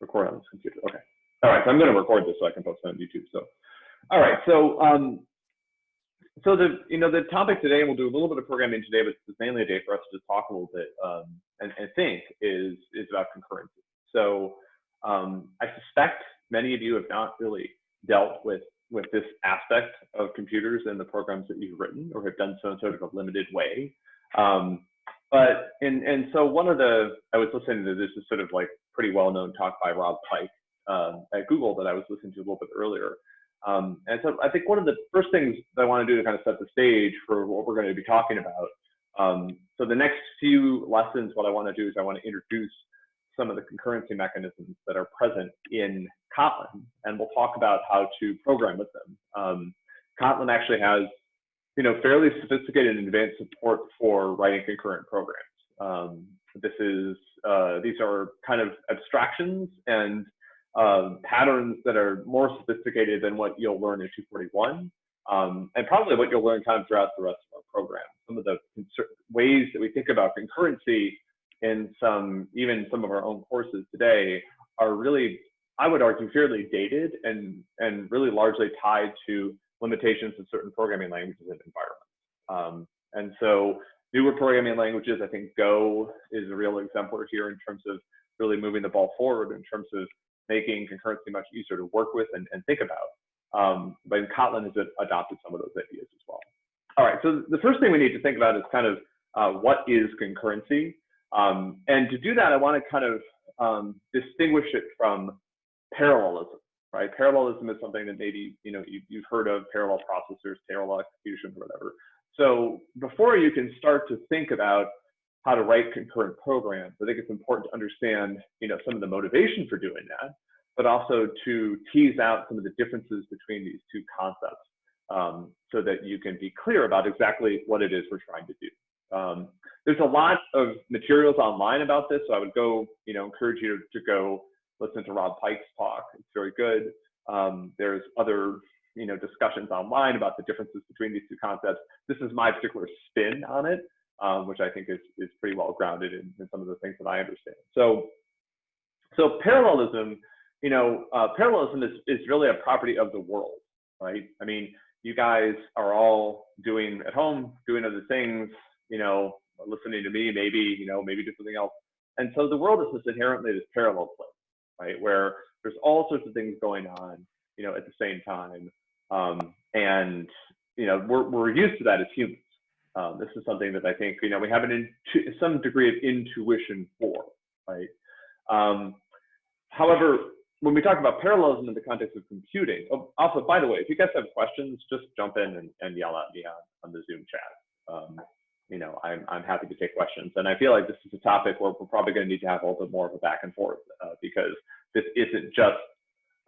record on this computer. Okay. All right. So I'm going to record this so I can post it on YouTube. So, all right. So, um, so the you know the topic today, we'll do a little bit of programming today, but it's mainly a day for us to talk a little bit um, and, and think is is about concurrency. So um, I suspect many of you have not really dealt with with this aspect of computers and the programs that you've written, or have done so in sort of a limited way. Um, but and and so one of the I was listening to this is sort of like pretty well known talk by Rob Pike um, at Google that I was listening to a little bit earlier. Um, and so I think one of the first things that I want to do to kind of set the stage for what we're going to be talking about. Um, so the next few lessons, what I want to do is I want to introduce some of the concurrency mechanisms that are present in Kotlin, and we'll talk about how to program with them. Um, Kotlin actually has you know, fairly sophisticated and advanced support for writing concurrent programs. Um, this is, uh, these are kind of abstractions and uh, patterns that are more sophisticated than what you'll learn in 241, um, and probably what you'll learn kind of throughout the rest of our program. Some of the ways that we think about concurrency in some, even some of our own courses today are really, I would argue, fairly dated and, and really largely tied to limitations of certain programming languages and environments. Um, and so newer programming languages, I think Go is a real exemplar here in terms of really moving the ball forward in terms of making concurrency much easier to work with and, and think about. Um, but Kotlin has adopted some of those ideas as well. All right, so the first thing we need to think about is kind of uh, what is concurrency? Um, and to do that, I want to kind of um, distinguish it from parallelism right? Parallelism is something that maybe you know you, have heard of parallel processors, parallel execution, whatever. So before you can start to think about how to write concurrent programs, I think it's important to understand you know some of the motivation for doing that, but also to tease out some of the differences between these two concepts um, so that you can be clear about exactly what it is we're trying to do. Um, there's a lot of materials online about this, so I would go, you know, encourage you to, go listen to Rob Pike's talk. It's very good. Um, there's other you know discussions online about the differences between these two concepts. This is my particular spin on it, um, which I think is is pretty well grounded in, in, some of the things that I understand. So so parallelism, you know, uh, parallelism is is really a property of the world, right? I mean, you guys are all doing at home, doing other things, you know, listening to me, maybe, you know, maybe do something else. And so the world is just inherently this parallel place right? Where there's all sorts of things going on, you know, at the same time. Um, and, you know, we're, we're used to that as humans. Um, this is something that I think, you know, we have an some degree of intuition for, right? Um, however, when we talk about parallelism in the context of computing, oh, also, by the way, if you guys have questions, just jump in and, and yell at me on, on the Zoom chat. Um, you know, I'm, I'm happy to take questions. And I feel like this is a topic where we're probably going to need to have a little bit more of a back and forth uh, because this isn't just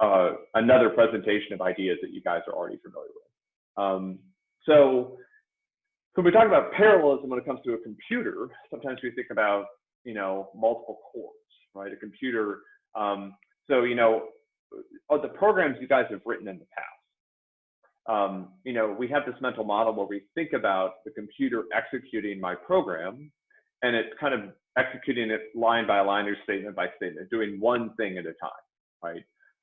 uh, another presentation of ideas that you guys are already familiar with. Um, so, so when we talk about parallelism when it comes to a computer, sometimes we think about, you know, multiple cores, right? A computer. Um, so, you know, the programs you guys have written in the past, um, you know, we have this mental model where we think about the computer executing my program and it's kind of executing it line by line or statement by statement, doing one thing at a time, right?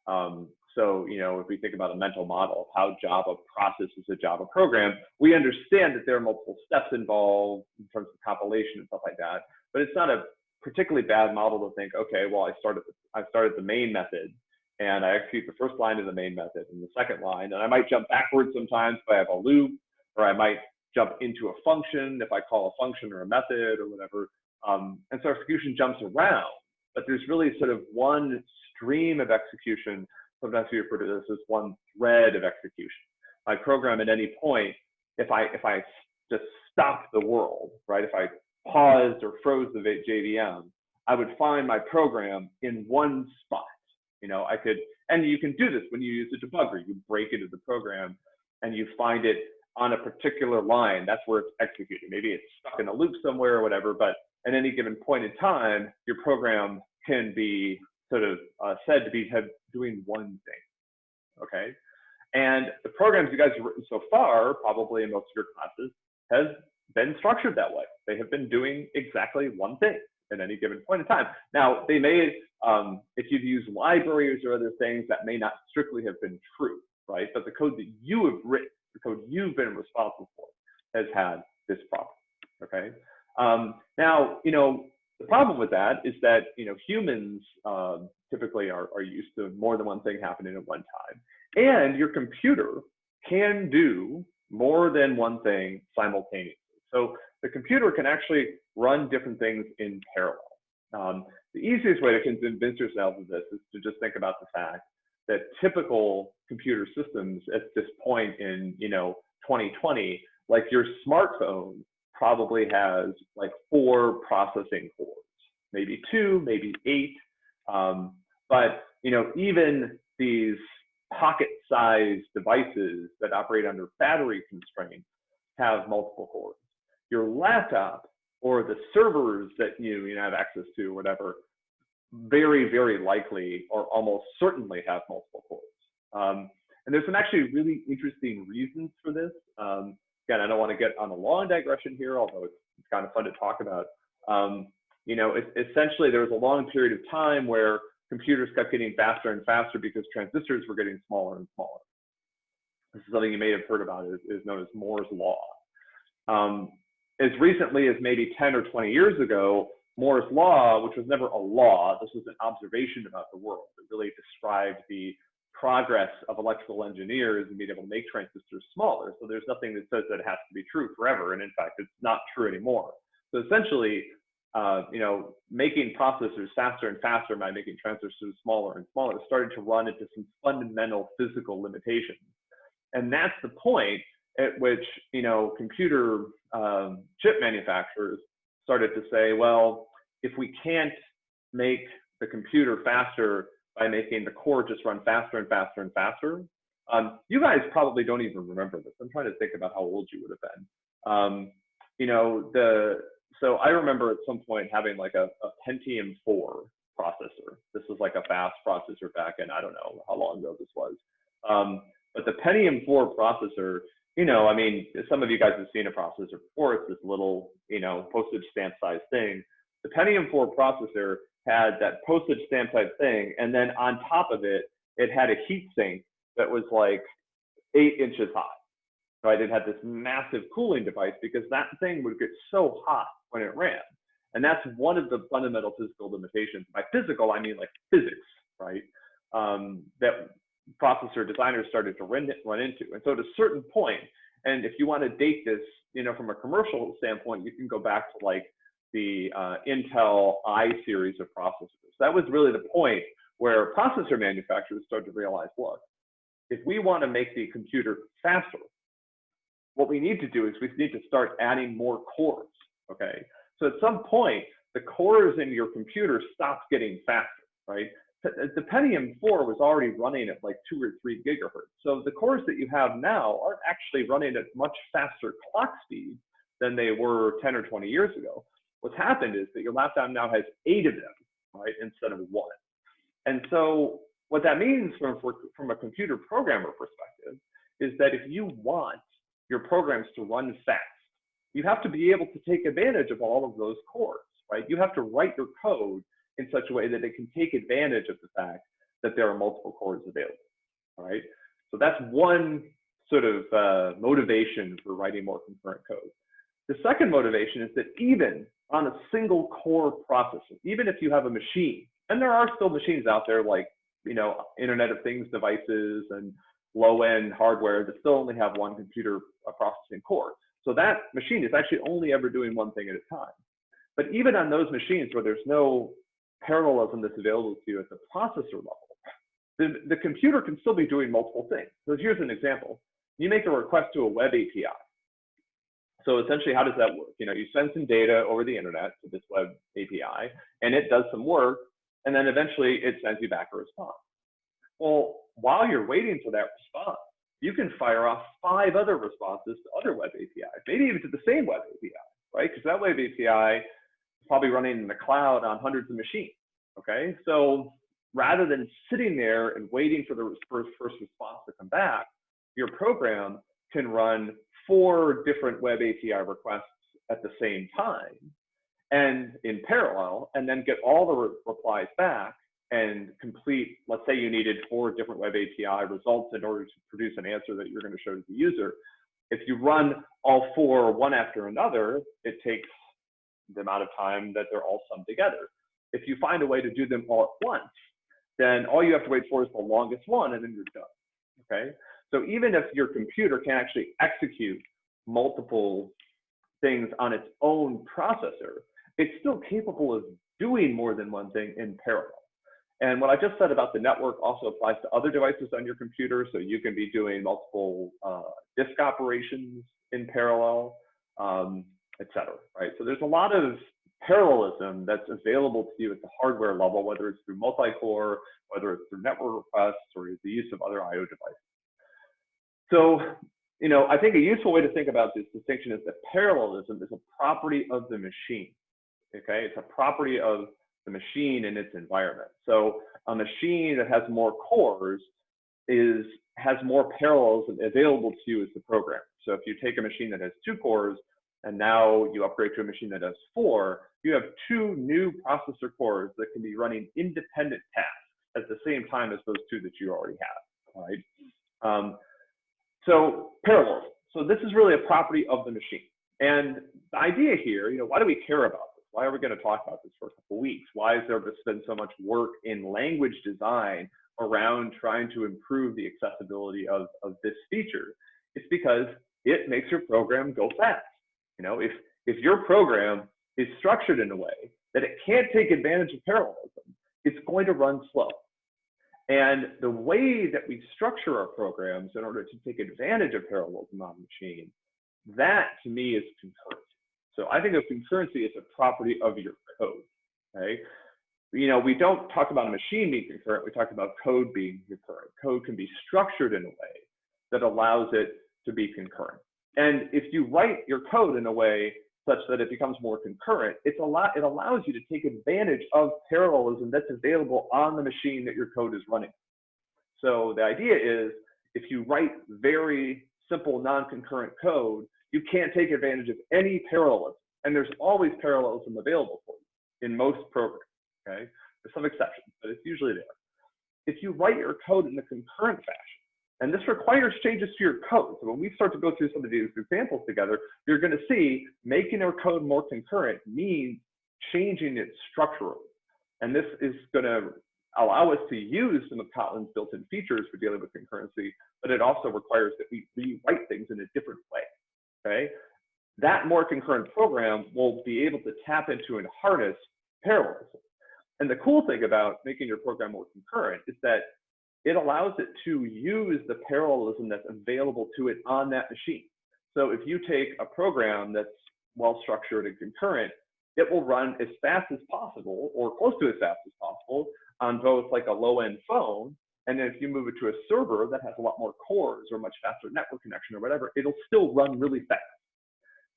Um, so, you know, if we think about a mental model of how Java processes a Java program, we understand that there are multiple steps involved in terms of compilation and stuff like that. But it's not a particularly bad model to think, okay, well, I started I started the main method and I execute the first line of the main method and the second line, and I might jump backwards sometimes if I have a loop, or I might jump into a function if I call a function or a method or whatever. Um, and so our execution jumps around, but there's really sort of one stream of execution. Sometimes we refer to this as one thread of execution. My program at any point, if I if I just stopped the world, right? If I paused or froze the JVM, I would find my program in one spot you know, I could, and you can do this when you use a debugger. You break into the program and you find it on a particular line. That's where it's executing. Maybe it's stuck in a loop somewhere or whatever, but at any given point in time, your program can be sort of uh, said to be doing one thing. Okay. And the programs you guys have written so far, probably in most of your classes, has been structured that way. They have been doing exactly one thing. at any given point in time. Now, they may, um, if you've used libraries or other things, that may not strictly have been true, right? But the code that you have written, the code you've been responsible for, has had this problem, okay? Um, now, you know, the problem with that is that, you know, humans um, typically are, are used to more than one thing happening at one time. And your computer can do more than one thing simultaneously. So the computer can actually run different things in parallel. Um, the easiest way to convince yourself of this is to just think about the fact that typical computer systems at this point in you know 2020, like your smartphone probably has like four processing cores, maybe two, maybe eight. Um, but you know even these pocket-sized devices that operate under battery constraints have multiple cores your laptop or the servers that you, you know, have access to, whatever, very, very likely or almost certainly have multiple cores. Um, and there's some actually really interesting reasons for this. Um, again, I don't want to get on a long digression here, although it's, it's kind of fun to talk about. Um, you know, it, essentially there was a long period of time where computers kept getting faster and faster because transistors were getting smaller and smaller. This is something you may have heard about is, is known as Moore's law. Um, as recently as maybe 10 or 20 years ago, Moore's law, which was never a law, this was an observation about the world. It really described the progress of electrical engineers and being able to make transistors smaller. So there's nothing that says that it has to be true forever. And in fact, it's not true anymore. So essentially, uh, you know, making processors faster and faster by making transistors smaller and smaller started to run into some fundamental physical limitations. And that's the point at which you know computer um, chip manufacturers started to say, well, if we can't make the computer faster by making the core just run faster and faster and faster, um, you guys probably don't even remember this. I'm trying to think about how old you would have been. Um, you know, the so I remember at some point having like a, a Pentium 4 processor. This was like a fast processor back in I don't know how long ago this was. Um, but the Pentium 4 processor you know, I mean, some of you guys have seen a processor before. It's this little, you know, postage stamp size thing. The Pentium 4 processor had that postage stamp type thing, and then on top of it, it had a heat sink that was like eight inches high. Right? It had this massive cooling device because that thing would get so hot when it ran. And that's one of the fundamental physical limitations. By physical, I mean like physics, right? Um, that processor designers started to run, run into. And so at a certain point, and if you want to date this, you know, from a commercial standpoint, you can go back to like the uh, Intel I series of processors. That was really the point where processor manufacturers started to realize, look, if we want to make the computer faster, what we need to do is we need to start adding more cores, okay? So at some point, the cores in your computer stopped getting faster, right? the Pentium 4 was already running at like two or three gigahertz. So the cores that you have now aren't actually running at much faster clock speed than they were 10 or 20 years ago. What's happened is that your laptop now has eight of them, right, instead of one. And so what that means from, from a computer programmer perspective is that if you want your programs to run fast, you have to be able to take advantage of all of those cores, right? You have to write your code in such a way that it can take advantage of the fact that there are multiple cores available, right? So that's one sort of uh, motivation for writing more concurrent code. The second motivation is that even on a single core processor, even if you have a machine, and there are still machines out there like, you know, Internet of Things devices and low-end hardware that still only have one computer uh, processing core. So that machine is actually only ever doing one thing at a time. But even on those machines where there's no parallelism that's available to you at the processor level, the, the computer can still be doing multiple things. So here's an example. You make a request to a web API. So essentially, how does that work? You know, you send some data over the internet to this web API, and it does some work, and then eventually it sends you back a response. Well, while you're waiting for that response, you can fire off five other responses to other web APIs, maybe even to the same web API, right? Because that web API is probably running in the cloud on hundreds of machines. Okay, so rather than sitting there and waiting for the first, first response to come back, your program can run four different web API requests at the same time. and in parallel, and then get all the re replies back and complete, let's say you needed four different web API results in order to produce an answer that you're going to show to the user. If you run all four one after another, it takes the amount of time that they're all summed together. If you find a way to do them all at once, then all you have to wait for is the longest one and then you're done, okay? So even if your computer can actually execute multiple things on its own processor, it's still capable of doing more than one thing in parallel. And what I just said about the network also applies to other devices on your computer. So you can be doing multiple uh, disk operations in parallel, um, et cetera, right? So there's a lot of parallelism that's available to you at the hardware level, whether it's through multi-core, whether it's through network requests, or the use of other I.O. devices. So, you know, I think a useful way to think about this distinction is that parallelism is a property of the machine, okay? It's a property of the machine and its environment. So a machine that has more cores is has more parallels available to you as the program. So if you take a machine that has two cores and now you upgrade to a machine that has four, you have two new processor cores that can be running independent tasks at the same time as those two that you already have, right? Um, so parallels. So this is really a property of the machine. And the idea here, you know, why do we care about this? Why are we going to talk about this for a couple weeks? Why has there been so much work in language design around trying to improve the accessibility of, of this feature? It's because it makes your program go fast. You know, if if your program is structured in a way that it can't take advantage of parallelism, it's going to run slow. And the way that we structure our programs in order to take advantage of parallelism on the machine, that to me is concurrency. So I think of concurrency as a property of your code, okay? You know, we don't talk about a machine being concurrent, we talk about code being concurrent. Code can be structured in a way that allows it to be concurrent. And if you write your code in a way such that it becomes more concurrent, it's a lot, it allows you to take advantage of parallelism that's available on the machine that your code is running. So the idea is if you write very simple non-concurrent code, you can't take advantage of any parallelism. And there's always parallelism available for you in most programs, okay? There's some exceptions, but it's usually there. If you write your code in a concurrent fashion, and this requires changes to your code. So when we start to go through some of these examples together, you're going to see making our code more concurrent means changing it structurally. And this is going to allow us to use some of Kotlin's built-in features for dealing with concurrency, but it also requires that we rewrite things in a different way, okay? That more concurrent program will be able to tap into and harness parallelism. And the cool thing about making your program more concurrent is that it allows it to use the parallelism that's available to it on that machine. So if you take a program that's well structured and concurrent, it will run as fast as possible or close to as fast as possible on both like a low end phone. And then if you move it to a server that has a lot more cores or much faster network connection or whatever, it'll still run really fast.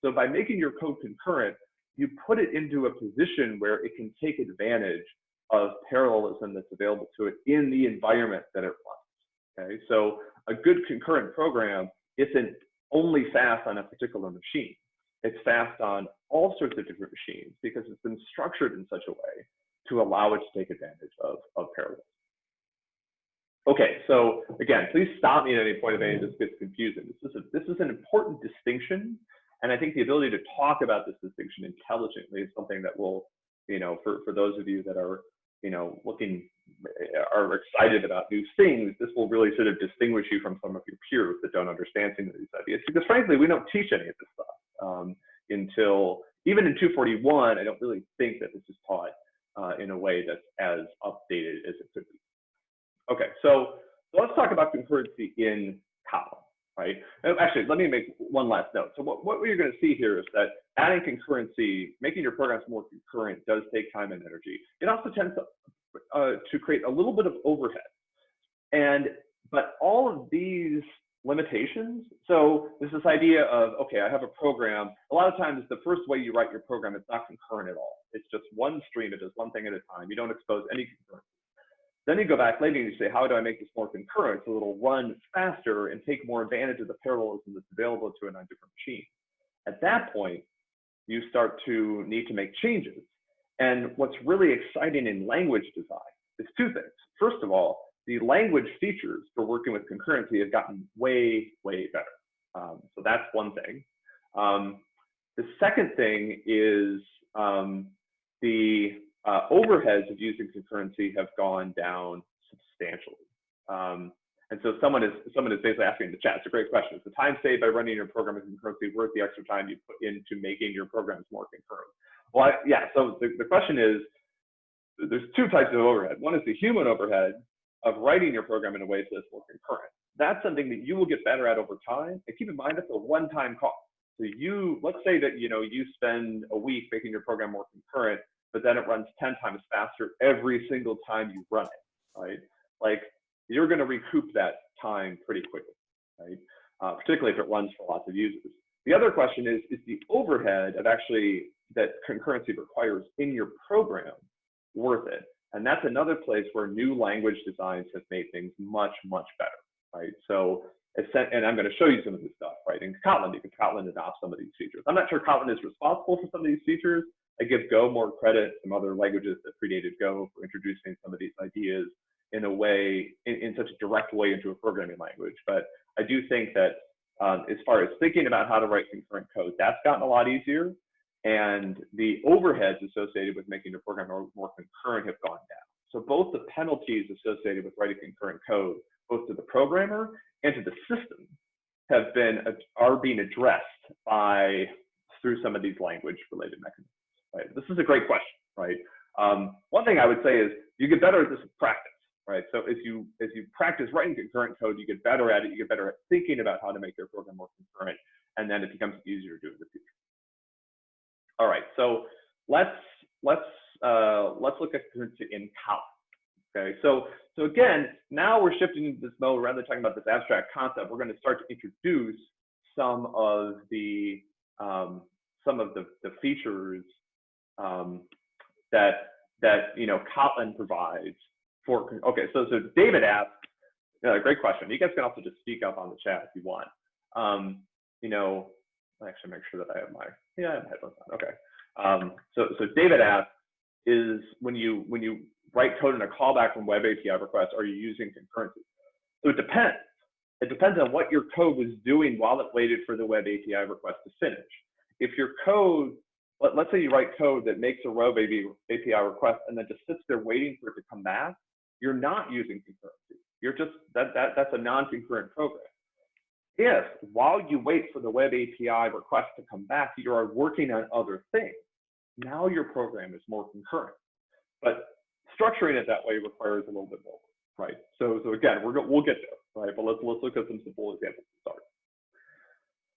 So by making your code concurrent, you put it into a position where it can take advantage of parallelism that's available to it in the environment that it runs. Okay, so a good concurrent program isn't only fast on a particular machine. It's fast on all sorts of different machines because it's been structured in such a way to allow it to take advantage of, of parallelism. Okay, so again, please stop me at any point if any of this gets confusing. This is, a, this is an important distinction, and I think the ability to talk about this distinction intelligently is something that will, you know, for, for those of you that are you know, looking are excited about new things, this will really sort of distinguish you from some of your peers that don't understand some of these ideas. Because frankly, we don't teach any of this stuff um, until even in 241. I don't really think that this is taught uh, in a way that's as updated as it could be. Okay, so, so let's talk about concurrency in Kotlin right? Actually, let me make one last note. So what, what you're going to see here is that adding concurrency, making your programs more concurrent does take time and energy. It also tends to, uh, to create a little bit of overhead. And, but all of these limitations, so there's this idea of, okay, I have a program. A lot of times the first way you write your program, it's not concurrent at all. It's just one stream, it does one thing at a time. You don't expose any concurrency. Then you go back later and you say, how do I make this more concurrent so it'll run faster and take more advantage of the parallelism that's available to it on different machines? At that point, you start to need to make changes. And what's really exciting in language design is two things. First of all, the language features for working with concurrency have gotten way, way better. Um, so that's one thing. Um, the second thing is um, the uh, overheads of using concurrency have gone down substantially. Um, and so someone is someone is basically asking in the chat. It's a great question. Is the time saved by running your program as concurrency worth the extra time you put into making your programs more concurrent? Well, I, yeah. So the, the question is, there's two types of overhead. One is the human overhead of writing your program in a way so it's more concurrent. That's something that you will get better at over time. And keep in mind, that's a one-time cost. So you, let's say that you know you spend a week making your program more concurrent, but then it runs 10 times faster every single time you run it, right? Like you're going to recoup that time pretty quickly, right? Uh, particularly if it runs for lots of users. The other question is, is the overhead of actually that concurrency requires in your program worth it? And that's another place where new language designs have made things much, much better, right? So, and I'm going to show you some of this stuff, right? In Kotlin, can Kotlin adopt some of these features. I'm not sure Kotlin is responsible for some of these features. I give Go more credit, some other languages that predated Go for introducing some of these ideas in a way, in, in such a direct way into a programming language. But I do think that um, as far as thinking about how to write concurrent code, that's gotten a lot easier. And the overheads associated with making your program more, more concurrent have gone down. So both the penalties associated with writing concurrent code, both to the programmer and to the system, have been are being addressed by through some of these language related mechanisms. Right. This is a great question. Right. Um, one thing I would say is you get better at this practice right? So as you as you practice writing concurrent code, you get better at it. You get better at thinking about how to make your program more concurrent, and then it becomes easier to do in the future. All right, so let's let's uh, let's look at concurrency in Kotlin. Okay, so so again, now we're shifting into this mode. Rather than talking about this abstract concept, we're going to start to introduce some of the um, some of the, the features um, that that you know Kotlin provides for okay so so david asked uh, great question. You guys can also just speak up on the chat if you want. Um you know actually make sure that i have my yeah i have headphones on. Okay. Um so so david asked is when you when you write code in a callback from web api request are you using concurrency? So it depends. It depends on what your code was doing while it waited for the web api request to finish. If your code let, us say you write code that makes a web API request and then just sits there waiting for it to come back, you're not using concurrency. You're just, that, that, that's a non-concurrent program. If while you wait for the web API request to come back, you are working on other things, now your program is more concurrent. But structuring it that way requires a little bit more, right? So, so again, we're we'll get there, right? But let's let's look at some simple examples to start.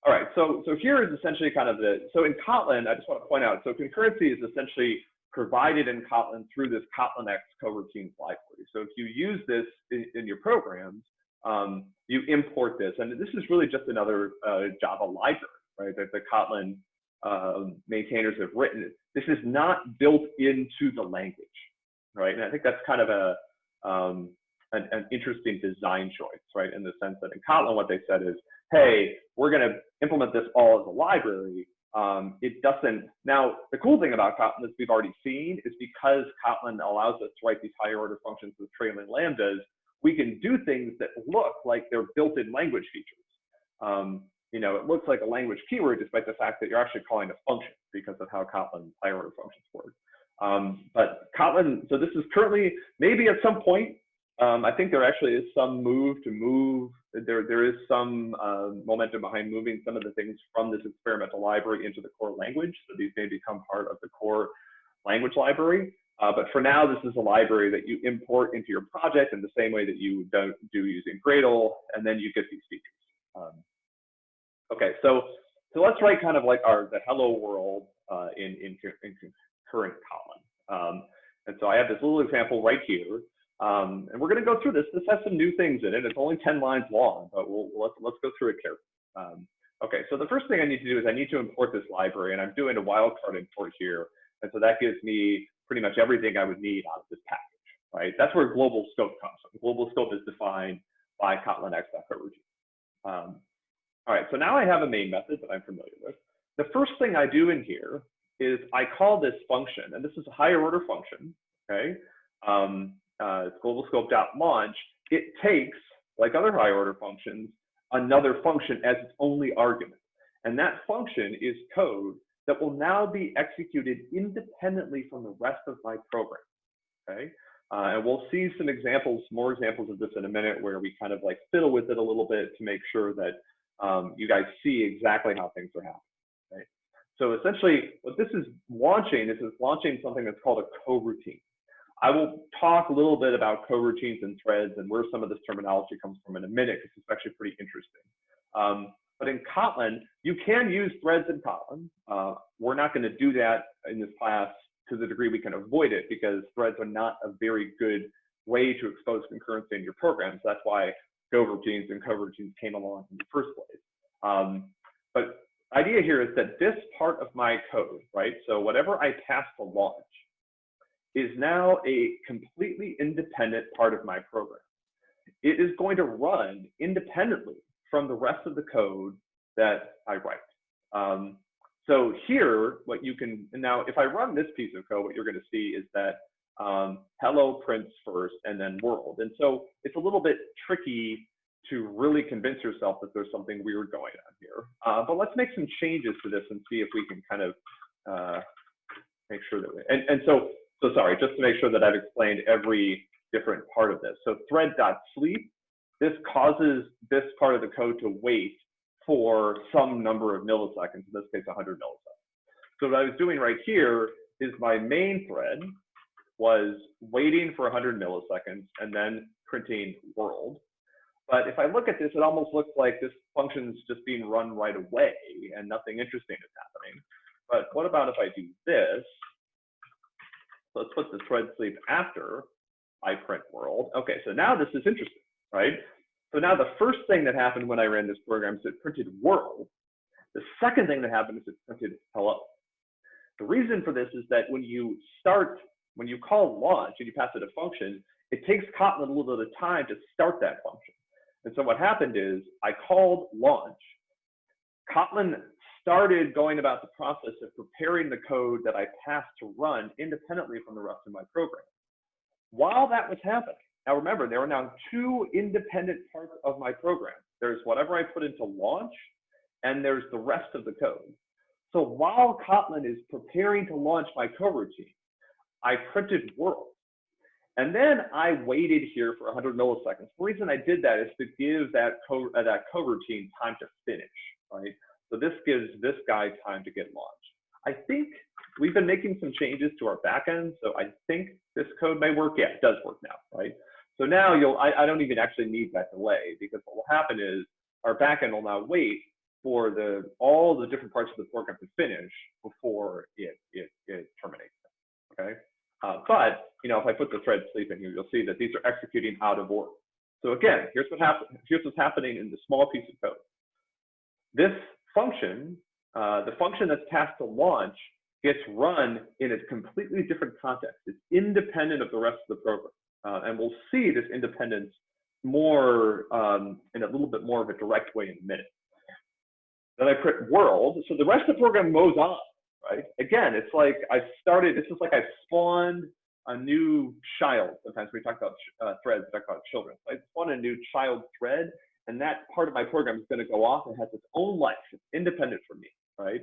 All right, so so here is essentially kind of the so in Kotlin, I just want to point out, so concurrency is essentially provided in Kotlin through this Kotlin X coroutines library. So if you use this in, in your programs, um, you import this. And this is really just another uh, Java library, right, that the Kotlin uh, maintainers have written. This is not built into the language, right? And I think that's kind of a, um, an, an, interesting design choice, right? In the sense that in Kotlin, what they said is, hey, we're going to implement this all as a library, um, it doesn't, now the cool thing about Kotlin, as we've already seen, is because Kotlin allows us to write these higher order functions with trailing lambdas, we can do things that look like they're built-in language features. Um, you know, it looks like a language keyword despite the fact that you're actually calling a function because of how Kotlin higher order functions work. Um, but Kotlin, so this is currently, maybe at some point, um, I think there actually is some move to move, there, there is some uh, momentum behind moving some of the things from this experimental library into the core language. So these may become part of the core language library. Uh, but for now, this is a library that you import into your project in the same way that you do, do using Gradle, and then you get these features. Um, okay, so so let's write kind of like our the hello world uh, in, in, in concurrent Kotlin. Um, and so I have this little example right here. Um, and we're going to go through this. This has some new things in it. It's only 10 lines long, but we'll, let's, let's go through it carefully. Um, okay, so the first thing I need to do is I need to import this library, and I'm doing a wildcard import here. And so that gives me pretty much everything I would need out of this package, right? That's where global scope comes from. Global scope is defined by kotlinx.coroutine. Um, all right, so now I have a main method that I'm familiar with. the first thing I do in here is I call this function, and this is a higher order function, okay? Um, uh, global scope dot launch. It takes, like other high order functions, another function as its only argument. And that function is code that will now be executed independently from the rest of my program, okay? Uh, and we'll see some examples, more examples of this in a minute where we kind of like fiddle with it a little bit to make sure that um, you guys see exactly how things are happening. So essentially what this is launching is it's launching something that's called a coroutine. I will talk a little bit about coroutines and threads and where some of this terminology comes from in a minute because it's actually pretty interesting. Um, but in Kotlin, you can use threads in Kotlin. Uh, we're not going to do that in this class to the degree we can avoid it because threads are not a very good way to expose concurrency in your programs. That's why goroutines and coroutines came along in the first place. Um, but idea here is that this part of my code, right? So whatever I pass to launch is now a completely independent part of my program. It is going to run independently from the rest of the code that I write. Um, so here, what you can, now if I run this piece of code, what you're gonna see is that um, hello prints first and then world. And so it's a little bit tricky to really convince yourself that there's something weird going on here. Uh, but let's make some changes to this and see if we can kind of uh, make sure that we, and, and so, so sorry, just to make sure that I've explained every different part of this. So thread.sleep, this causes this part of the code to wait for some number of milliseconds, in this case, 100 milliseconds. So what I was doing right here is my main thread was waiting for 100 milliseconds and then printing world. But if I look at this, it almost looks like this function is just being run right away and nothing interesting is happening. But what about if I do this? Let's put the thread sleep after I print world. Okay, so now this is interesting, right? So now the first thing that happened when I ran this program is it printed world. The second thing that happened is it printed hello. The reason for this is that when you start, when you call launch and you pass it a function, it takes Kotlin a little bit of time to start that function. And so what happened is I called launch. Kotlin started going about the process of preparing the code that I passed to run independently from the rest of my program. While that was happening, now remember, there are now two independent parts of my program. There's whatever I put into launch, and there's the rest of the code. So while Kotlin is preparing to launch my coroutine, I printed world. And then I waited here for 100 milliseconds. The reason I did that is to give that co uh, that coroutine time to finish, right? So this gives this guy time to get launched. I think we've been making some changes to our backend, so I think this code may work. Yeah, it does work now, right? So now you'll, I, I don't even actually need that delay because what will happen is our backend will now wait for the all the different parts of the program to finish before it, it, it terminates, okay? Uh, but you know, if I put the thread sleep in here, you'll see that these are executing out of order. So again, here's what happens. Here's what's happening in the small piece of code. This function, uh, the function that's passed to launch, gets run in a completely different context. It's independent of the rest of the program, uh, and we'll see this independence more um, in a little bit more of a direct way in a minute. Then I print world, so the rest of the program moves on right? Again, it's like I started, this is like I spawned a new child. Sometimes we talk about uh, threads, we talk about children. I spawned a new child thread, and that part of my program is going to go off and has its own life. It's independent from me, right?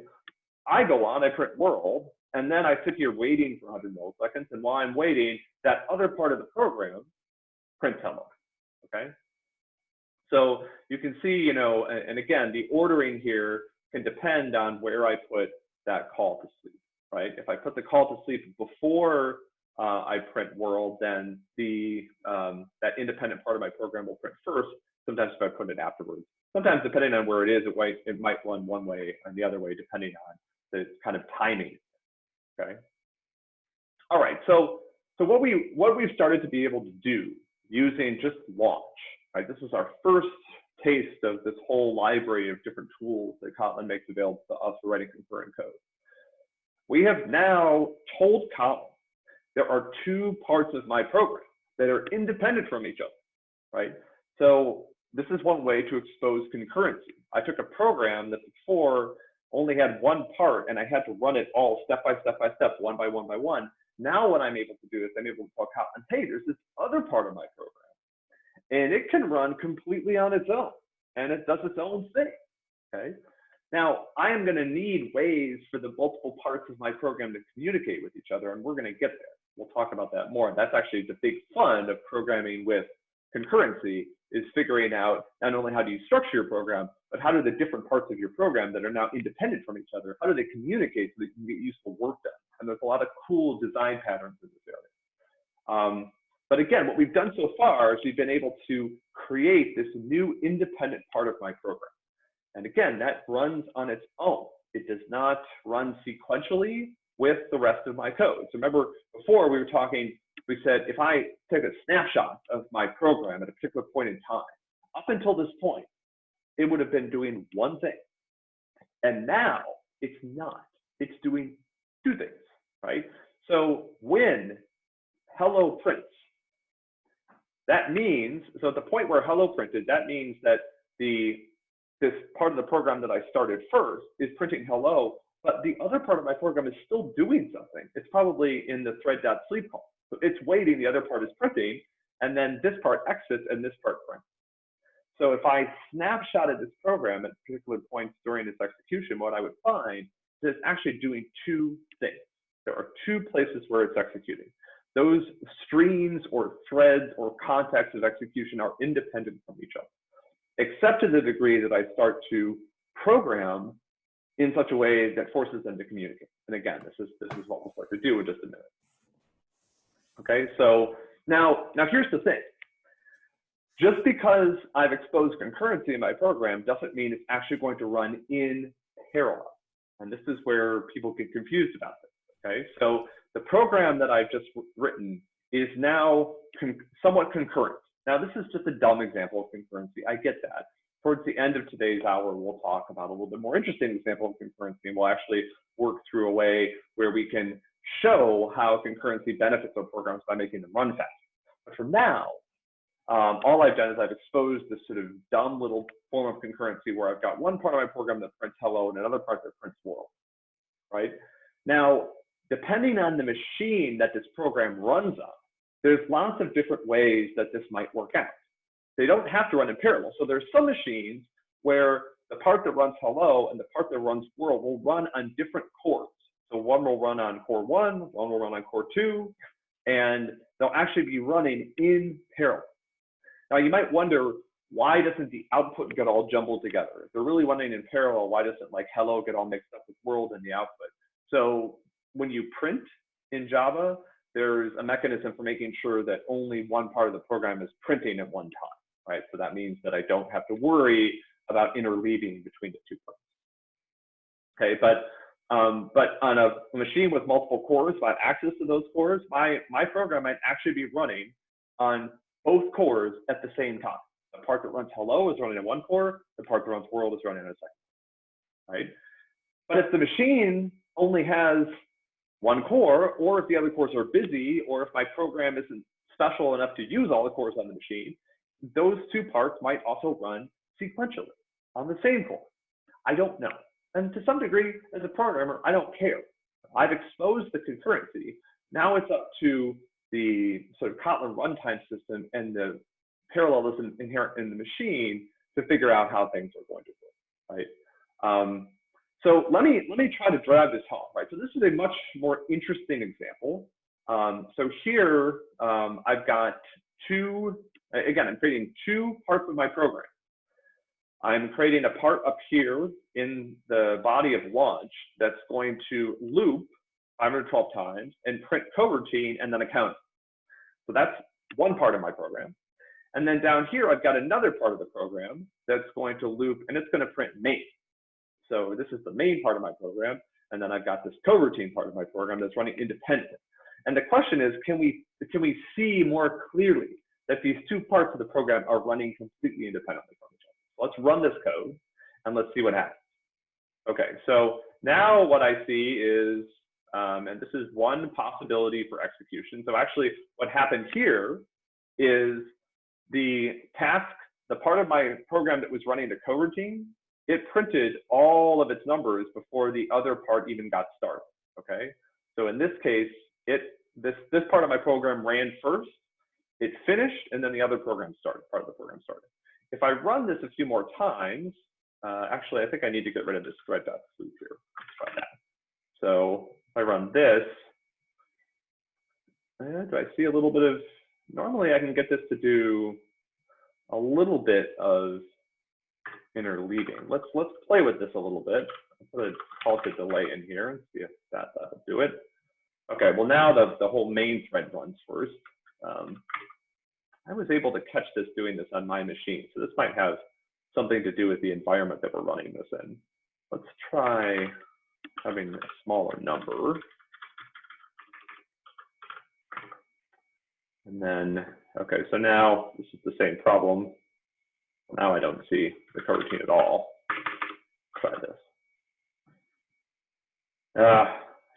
I go on, I print world, and then I sit here waiting for 100 milliseconds. And while I'm waiting, that other part of the program prints hello, okay? So you can see, you know, and, and again, the ordering here can depend on where I put that call to sleep, right? If I put the call to sleep before uh, I print world, then the um, that independent part of my program will print first. Sometimes if I put it afterwards. Sometimes depending on where it is, it might it might run one way and the other way depending on the kind of timing. Okay. All right. So so what we what we've started to be able to do using just launch, right? This is our first taste of this whole library of different tools that Kotlin makes available to us for writing concurrent code. We have now told Kotlin there are two parts of my program that are independent from each other, right? So this is one way to expose concurrency. I took a program that before only had one part and I had to run it all step by step by step, one by one by one. Now what I'm able to do is I'm able to tell Kotlin, hey, there's this other part of my program. And it can run completely on its own and it does its own thing, okay? Now, I am gonna need ways for the multiple parts of my program to communicate with each other and we're gonna get there. We'll talk about that more. That's actually the big fun of programming with concurrency is figuring out not only how do you structure your program, but how do the different parts of your program that are now independent from each other, how do they communicate so that you can get useful work done? And there's a lot of cool design patterns in this area. Um, but again, what we've done so far is we've been able to create this new independent part of my program. And again, that runs on its own. It does not run sequentially with the rest of my code. So remember before we were talking we said if I take a snapshot of my program at a particular point in time, up until this point, it would have been doing one thing. And now it's not. It's doing two things, right? So when hello prints, that means, so at the point where hello printed, that means that the this part of the program that I started first is printing hello, but the other part of my program is still doing something. It's probably in the thread.sleep call. So it's waiting, the other part is printing, and then this part exits and this part prints. So if I snapshotted this program at particular points during its execution, what I would find is it's actually doing two things. There are two places where it's executing. Those streams or threads or contexts of execution are independent from each other, except to the degree that I start to program in such a way that forces them to communicate. And again, this is, this is what we'll start to do in just a minute. Okay, so now, now here's the thing. Just because I've exposed concurrency in my program doesn't mean it's actually going to run in parallel. And this is where people get confused about this, okay? So the program that I've just written is now con somewhat concurrent. Now this is just a dumb example of concurrency, I get that. Towards the end of today's hour, we'll talk about a little bit more interesting example of concurrency, and we'll actually work through a way where we can show how concurrency benefits our programs by making them run faster. But for now, um, all I've done is I've exposed this sort of dumb little form of concurrency where I've got one part of my program that prints hello and another part that prints world, right? Now, depending on the machine that this program runs on, there's lots of different ways that this might work out. They don't have to run in parallel. So there's some machines where the part that runs hello and the part that runs world will run on different cores. So one will run on core one, one will run on core two, and they'll actually be running in parallel. Now you might wonder, why doesn't the output get all jumbled together? If they're really running in parallel, why doesn't like hello get all mixed up with world in the output? So when you print in Java, there's a mechanism for making sure that only one part of the program is printing at one time, right? So that means that I don't have to worry about interleaving between the two parts. Okay, but um, but on a machine with multiple cores, if I have access to those cores, my, my program might actually be running on both cores at the same time. The part that runs hello is running in one core, the part that runs world is running in a second, right? But if the machine only has one core, or if the other cores are busy, or if my program isn't special enough to use all the cores on the machine, those two parts might also run sequentially on the same core. I don't know. And to some degree, as a programmer, I don't care. I've exposed the concurrency. Now it's up to the sort of Kotlin runtime system and the parallelism inherent in the machine to figure out how things are going to work, right? Um, so let me let me try to drive this home, right? So this is a much more interesting example. Um, so here um, I've got two. Uh, again, I'm creating two parts of my program. I'm creating a part up here in the body of launch that's going to loop 512 times and print coroutine and then a count. So that's one part of my program. And then down here, I've got another part of the program that's going to loop and it's going to print main. So this is the main part of my program. And then I've got this coroutine part of my program that's running independent. And the question is, can we, can we see more clearly that these two parts of the program are running completely independently from each other? Let's run this code and let's see what happens. Okay, so now what I see is, um, and this is one possibility for execution. So actually what happened here is the task, the part of my program that was running the coroutine it printed all of its numbers before the other part even got started, okay? So in this case, it this, this part of my program ran first, it finished, and then the other program started, part of the program started. If I run this a few more times, uh, actually, I think I need to get rid of this thread.sleep here. Let's try that. So if I run this, uh, do I see a little bit of, normally I can get this to do a little bit of interleaving. Let's let's play with this a little bit. I'll put a call to delay in here and see if that, that'll do it. Okay, well now the, the whole main thread runs first. Um, I was able to catch this doing this on my machine. So this might have something to do with the environment that we're running this in. Let's try having a smaller number. And then, okay, so now this is the same problem. Now I don't see the coroutine at all. Try this. Uh,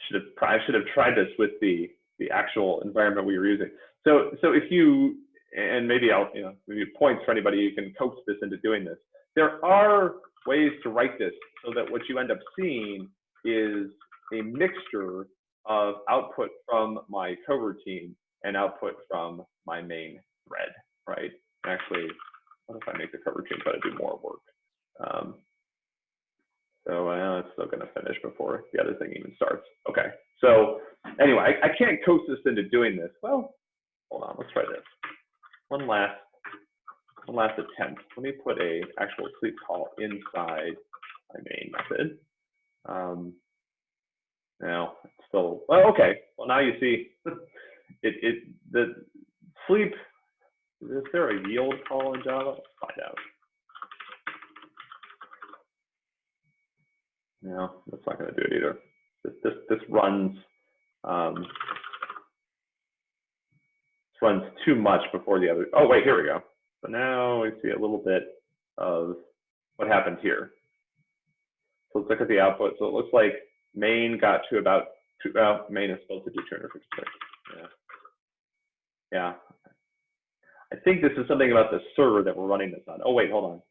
should have I should have tried this with the the actual environment we were using. So so if you and maybe I'll you know maybe points for anybody who can coax this into doing this. There are ways to write this so that what you end up seeing is a mixture of output from my coroutine and output from my main thread, right? Actually, what if I make the coroutine try to do more work? Um, so uh, it's still going to finish before the other thing even starts. Okay. So anyway, I, I can't coax this into doing this. Well, hold on. Let's try this. One last, one last attempt. Let me put a actual sleep call inside my main method. Um, now it's still well. Okay. Well, now you see it. It the sleep. Is there a yield call in Java? Let's find out. No, that's not going to do it either. This this this runs um, this runs too much before the other. Oh wait, here we go. So now we see a little bit of what happened here. So let's look at the output. So it looks like main got to about two. Well, main is supposed to do 256. Yeah. Yeah. I think this is something about the server that we're running this on. Oh wait, hold on.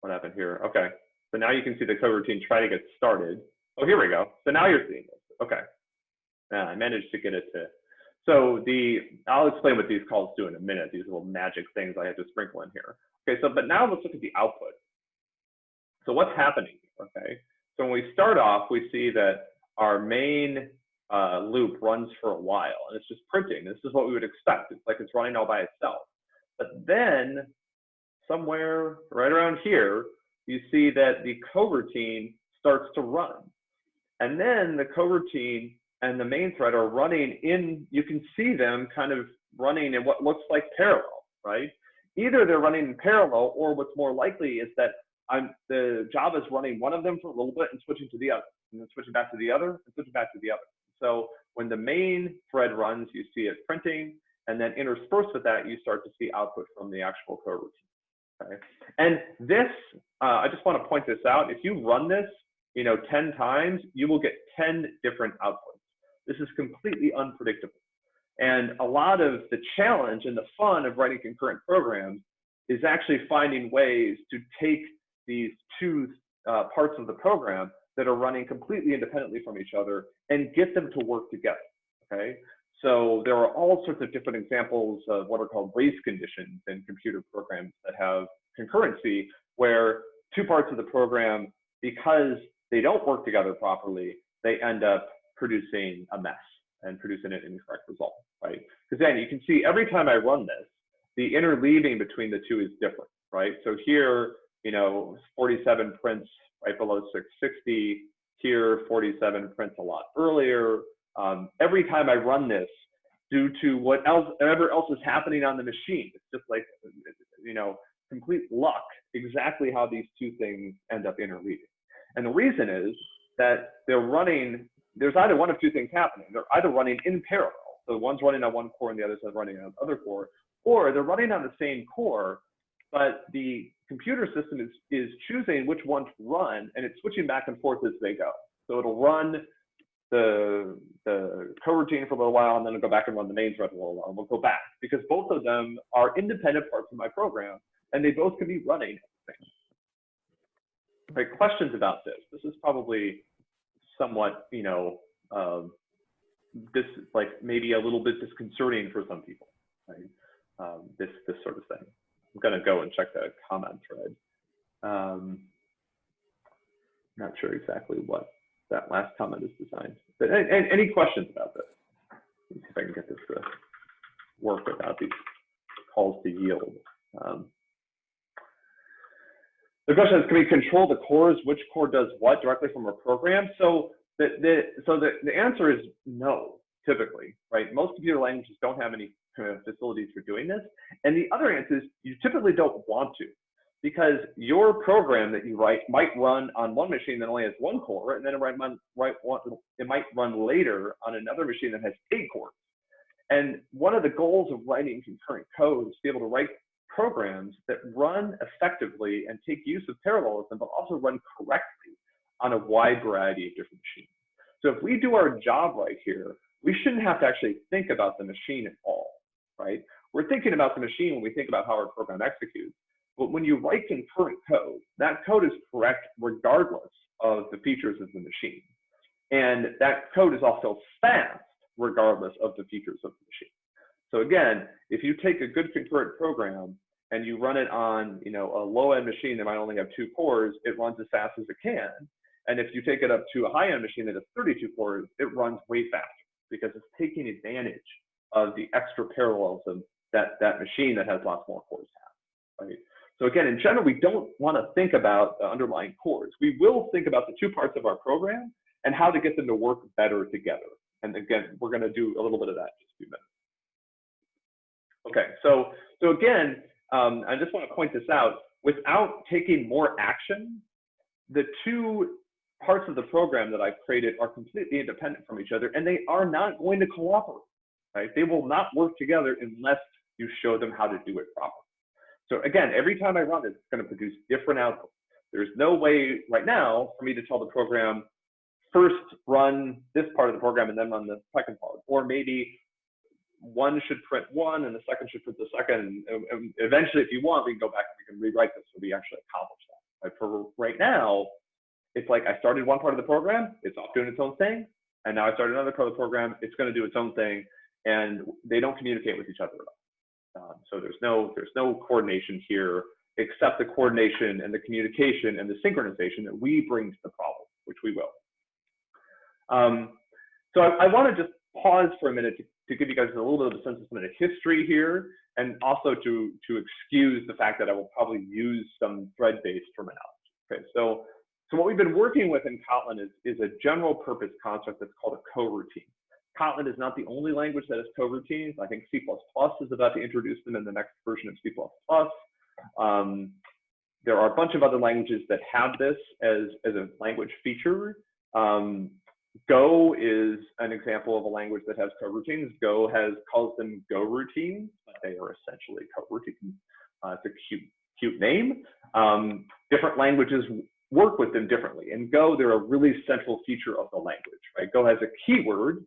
What happened here? Okay. So now you can see the coroutine try to get started. Oh, here we go. So now you're seeing this. Okay. Yeah, I managed to get it to. So the, I'll explain what these calls do in a minute, these little magic things I had to sprinkle in here. Okay, so, but now let's look at the output. So what's happening, okay? So when we start off, we see that our main uh, loop runs for a while and it's just printing. This is what we would expect. It's like it's running all by itself. But then somewhere right around here, you see that the coroutine starts to run. And then the coroutine and the main thread are running in, you can see them kind of running in what looks like parallel, right? Either they're running in parallel or what's more likely is that I'm, the Java is running one of them for a little bit and switching to the other, and then switching back to the other and switching back to the other. So when the main thread runs, you see it printing, and then interspersed with that, you start to see output from the actual coroutine. Okay. And this, uh, I just want to point this out. If you run this, you know, 10 times, you will get 10 different outputs. This is completely unpredictable. And a lot of the challenge and the fun of writing concurrent programs is actually finding ways to take these two uh, parts of the program that are running completely independently from each other and get them to work together, okay? So there are all sorts of different examples of what are called race conditions in computer programs that have concurrency, where two parts of the program, because they don't work together properly, they end up producing a mess and producing an incorrect result, right? Because then you can see every time I run this, the interleaving between the two is different, right? So here, you know, 47 prints right below 660. Here, 47 prints a lot earlier. Um, every time I run this, due to what else, whatever else is happening on the machine, it's just like, you know, complete luck exactly how these two things end up interleaving. And the reason is that they're running, there's either one of two things happening. They're either running in parallel, so one's running on one core and the other's running on the other core, or they're running on the same core, but the computer system is, is choosing which one to run and it's switching back and forth as they go. So it'll run the, the coroutine for a little while and then it'll go back and run the main thread for a little while and we'll go back because both of them are independent parts of my program and they both can be running right, questions about this. This is probably somewhat, you know, um, this like maybe a little bit disconcerting for some people, right? Um, this this sort of thing. I'm gonna go and check the comment thread. Um, not sure exactly what that last comment is designed. But any, any questions about this? Let's see if I can get this to work without these calls to yield. Um, the question is, can we control the cores? Which core does what directly from a program? So the, the, so the, the answer is no, typically, right? Most computer languages don't have any kind of facilities for doing this. And the other answer is you typically don't want to because your program that you write might run on one machine that only has one core, and then it might run, right, it might run later on another machine that has eight cores. And one of the goals of writing concurrent code is to be able to write programs that run effectively and take use of parallelism, but also run correctly on a wide variety of different machines. So if we do our job right here, we shouldn't have to actually think about the machine at all, right? We're thinking about the machine when we think about how our program executes. But when you write concurrent code, that code is correct regardless of the features of the machine. And that code is also fast regardless of the features of the machine. So again, if you take a good concurrent program and you run it on you know, a low-end machine that might only have two cores, it runs as fast as it can. And if you take it up to a high-end machine that has 32 cores, it runs way faster because it's taking advantage of the extra parallelism that that machine that has lots more cores has, right? So again, in general, we don't want to think about the underlying cores. We will think about the two parts of our program and how to get them to work better together. And again, we're going to do a little bit of that in just a few minutes. Okay, so, so again, um, I just want to point this out. Without taking more action, the two parts of the program that I've created are completely independent from each other, and they are not going to cooperate, right? They will not work together unless you show them how to do it properly. So again, every time I run it, it's going to produce different outputs. There's no way right now for me to tell the program, first run this part of the program and then run the second part. Or maybe one should print one and the second should print the second. And, and eventually, if you want, we can go back and we can rewrite this so we actually accomplish that. But for right now, it's like I started one part of the program, it's off doing its own thing. And now I started another part of the program, it's going to do its own thing. And they don't communicate with each other at all. Um, so there's no there's no coordination here except the coordination and the communication and the synchronization that we bring to the problem, which we will. Um, so I, I want to just pause for a minute to, to give you guys a little bit of a sense of some of the history here, and also to to excuse the fact that I will probably use some thread-based terminology. Okay, so so what we've been working with in Kotlin is, is a general purpose concept that's called a coroutine. Kotlin is not the only language that has coroutines. I think C++ is about to introduce them in the next version of C++. Um, there are a bunch of other languages that have this as, as a language feature. Um, Go is an example of a language that has coroutines. Go has calls them goroutines, but they are essentially coroutines. Uh, it's a cute, cute name. Um, different languages work with them differently. In Go, they're a really central feature of the language, right? Go has a keyword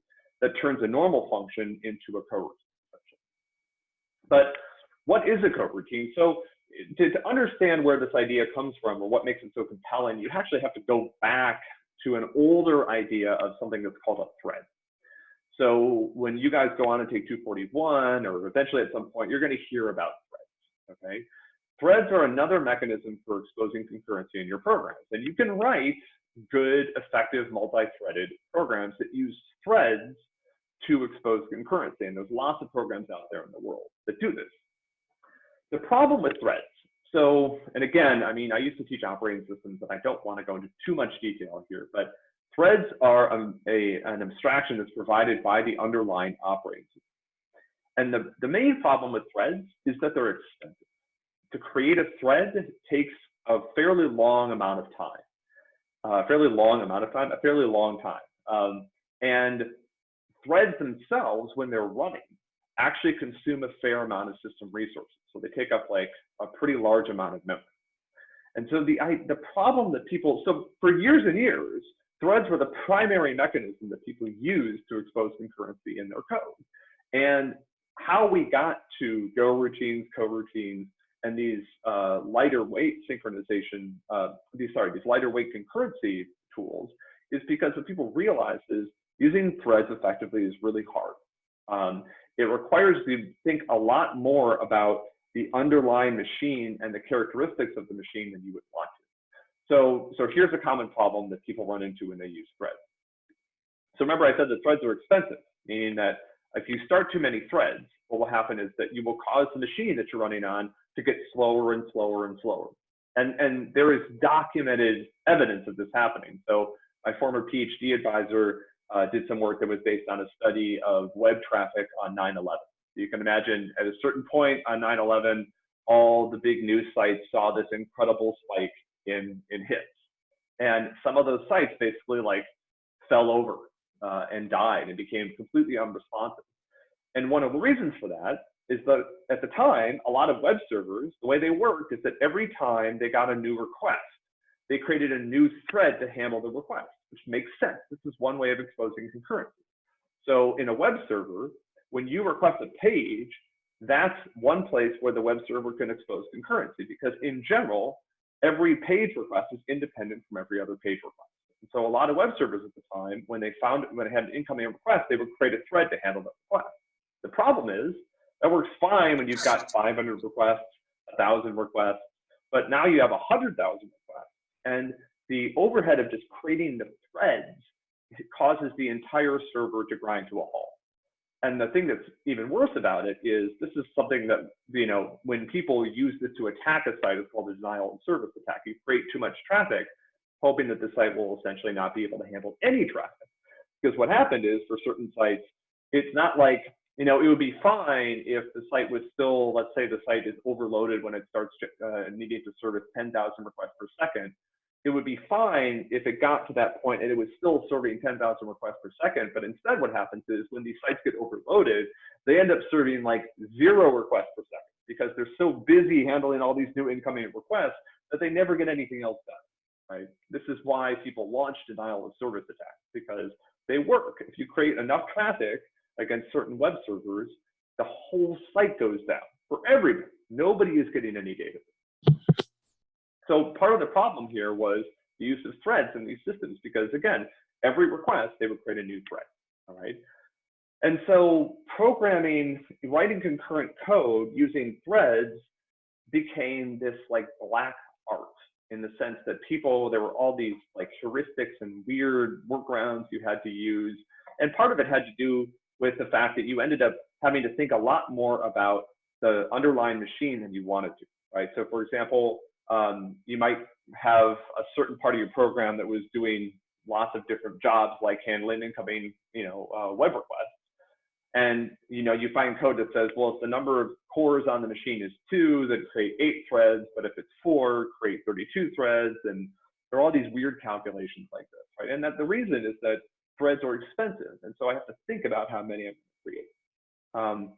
that turns a normal function into a coroutine. But what is a coroutine? So to, to, understand where this idea comes from or what makes it so compelling, you actually have to go back to an older idea of something that's called a thread. So when you guys go on and take 241, or eventually at some point, you're going to hear about threads, okay? Threads are another mechanism for exposing concurrency in your programs. And you can write good, effective, multi-threaded programs that use threads to expose concurrency. And there's lots of programs out there in the world that do this. The problem with threads, so, and again, I mean, I used to teach operating systems, and I don't want to go into too much detail here, but threads are a, a, an abstraction that's provided by the underlying operating system. And the, the main problem with threads is that they're expensive. To create a thread takes a fairly long amount of time, a fairly long amount of time, a fairly long time. Um, and threads themselves, when they're running, actually consume a fair amount of system resources. So they take up like a pretty large amount of memory. And so the, I, the problem that people, so for years and years, threads were the primary mechanism that people used to expose concurrency in their code. And how we got to goroutines, coroutines, and these uh, lighter weight synchronization, uh, these sorry, these lighter weight concurrency tools is because what people realize is using threads effectively is really hard. Um, it requires you to think a lot more about the underlying machine and the characteristics of the machine than you would want to. So, so here's a common problem that people run into when they use threads. So remember I said that threads are expensive, meaning that if you start too many threads, what will happen is that you will cause the machine that you're running on to get slower and slower and slower. And, and there is documented evidence of this happening. So my former PhD advisor uh, did some work that was based on a study of web traffic on 9-11. You can imagine at a certain point on 9-11, all the big news sites saw this incredible spike in, in hits. And some of those sites basically like fell over uh, and died and became completely unresponsive. And one of the reasons for that is that at the time, a lot of web servers, the way they worked is that every time they got a new request, they created a new thread to handle the request, which makes sense. This is one way of exposing concurrency. So in a web server, when you request a page, that's one place where the web server can expose concurrency because in general, every page request is independent from every other page request. And so a lot of web servers at the time, when they found when they had an incoming request, they would create a thread to handle that request. The problem is that works fine when you've got 500 requests, 1,000 requests, but now you have 100,000 requests. And the overhead of just creating the threads causes the entire server to grind to a halt. And the thing that's even worse about it is this is something that, you know, when people use this to attack a site, it's called a denial of service attack. You create too much traffic, hoping that the site will essentially not be able to handle any traffic. Because what happened is for certain sites, it's not like you know, it would be fine if the site was still, let's say the site is overloaded when it starts uh, needing to service 10,000 requests per second. It would be fine if it got to that point and it was still serving 10,000 requests per second. But instead, what happens is when these sites get overloaded, they end up serving like zero requests per second because they're so busy handling all these new incoming requests that they never get anything else done. Right? This is why people launch denial of service attacks because they work. If you create enough traffic against certain web servers, the whole site goes down for everybody. Nobody is getting any data. So part of the problem here was the use of threads in these systems because again, every request, they would create a new thread, all right? And so programming, writing concurrent code using threads became this like black art in the sense that people, there were all these like heuristics and weird workarounds you had to use. And part of it had to do with the fact that you ended up having to think a lot more about the underlying machine than you wanted to, right? So for example, um, you might have a certain part of your program that was doing lots of different jobs like handling incoming, you know, uh, web requests. And, you know, you find code that says, well, if the number of cores on the machine is two, then create eight threads, but if it's four, create 32 threads. And there are all these weird calculations like this, right? And that the reason is that threads are expensive. And so I have to think about how many I'm going to create. Um,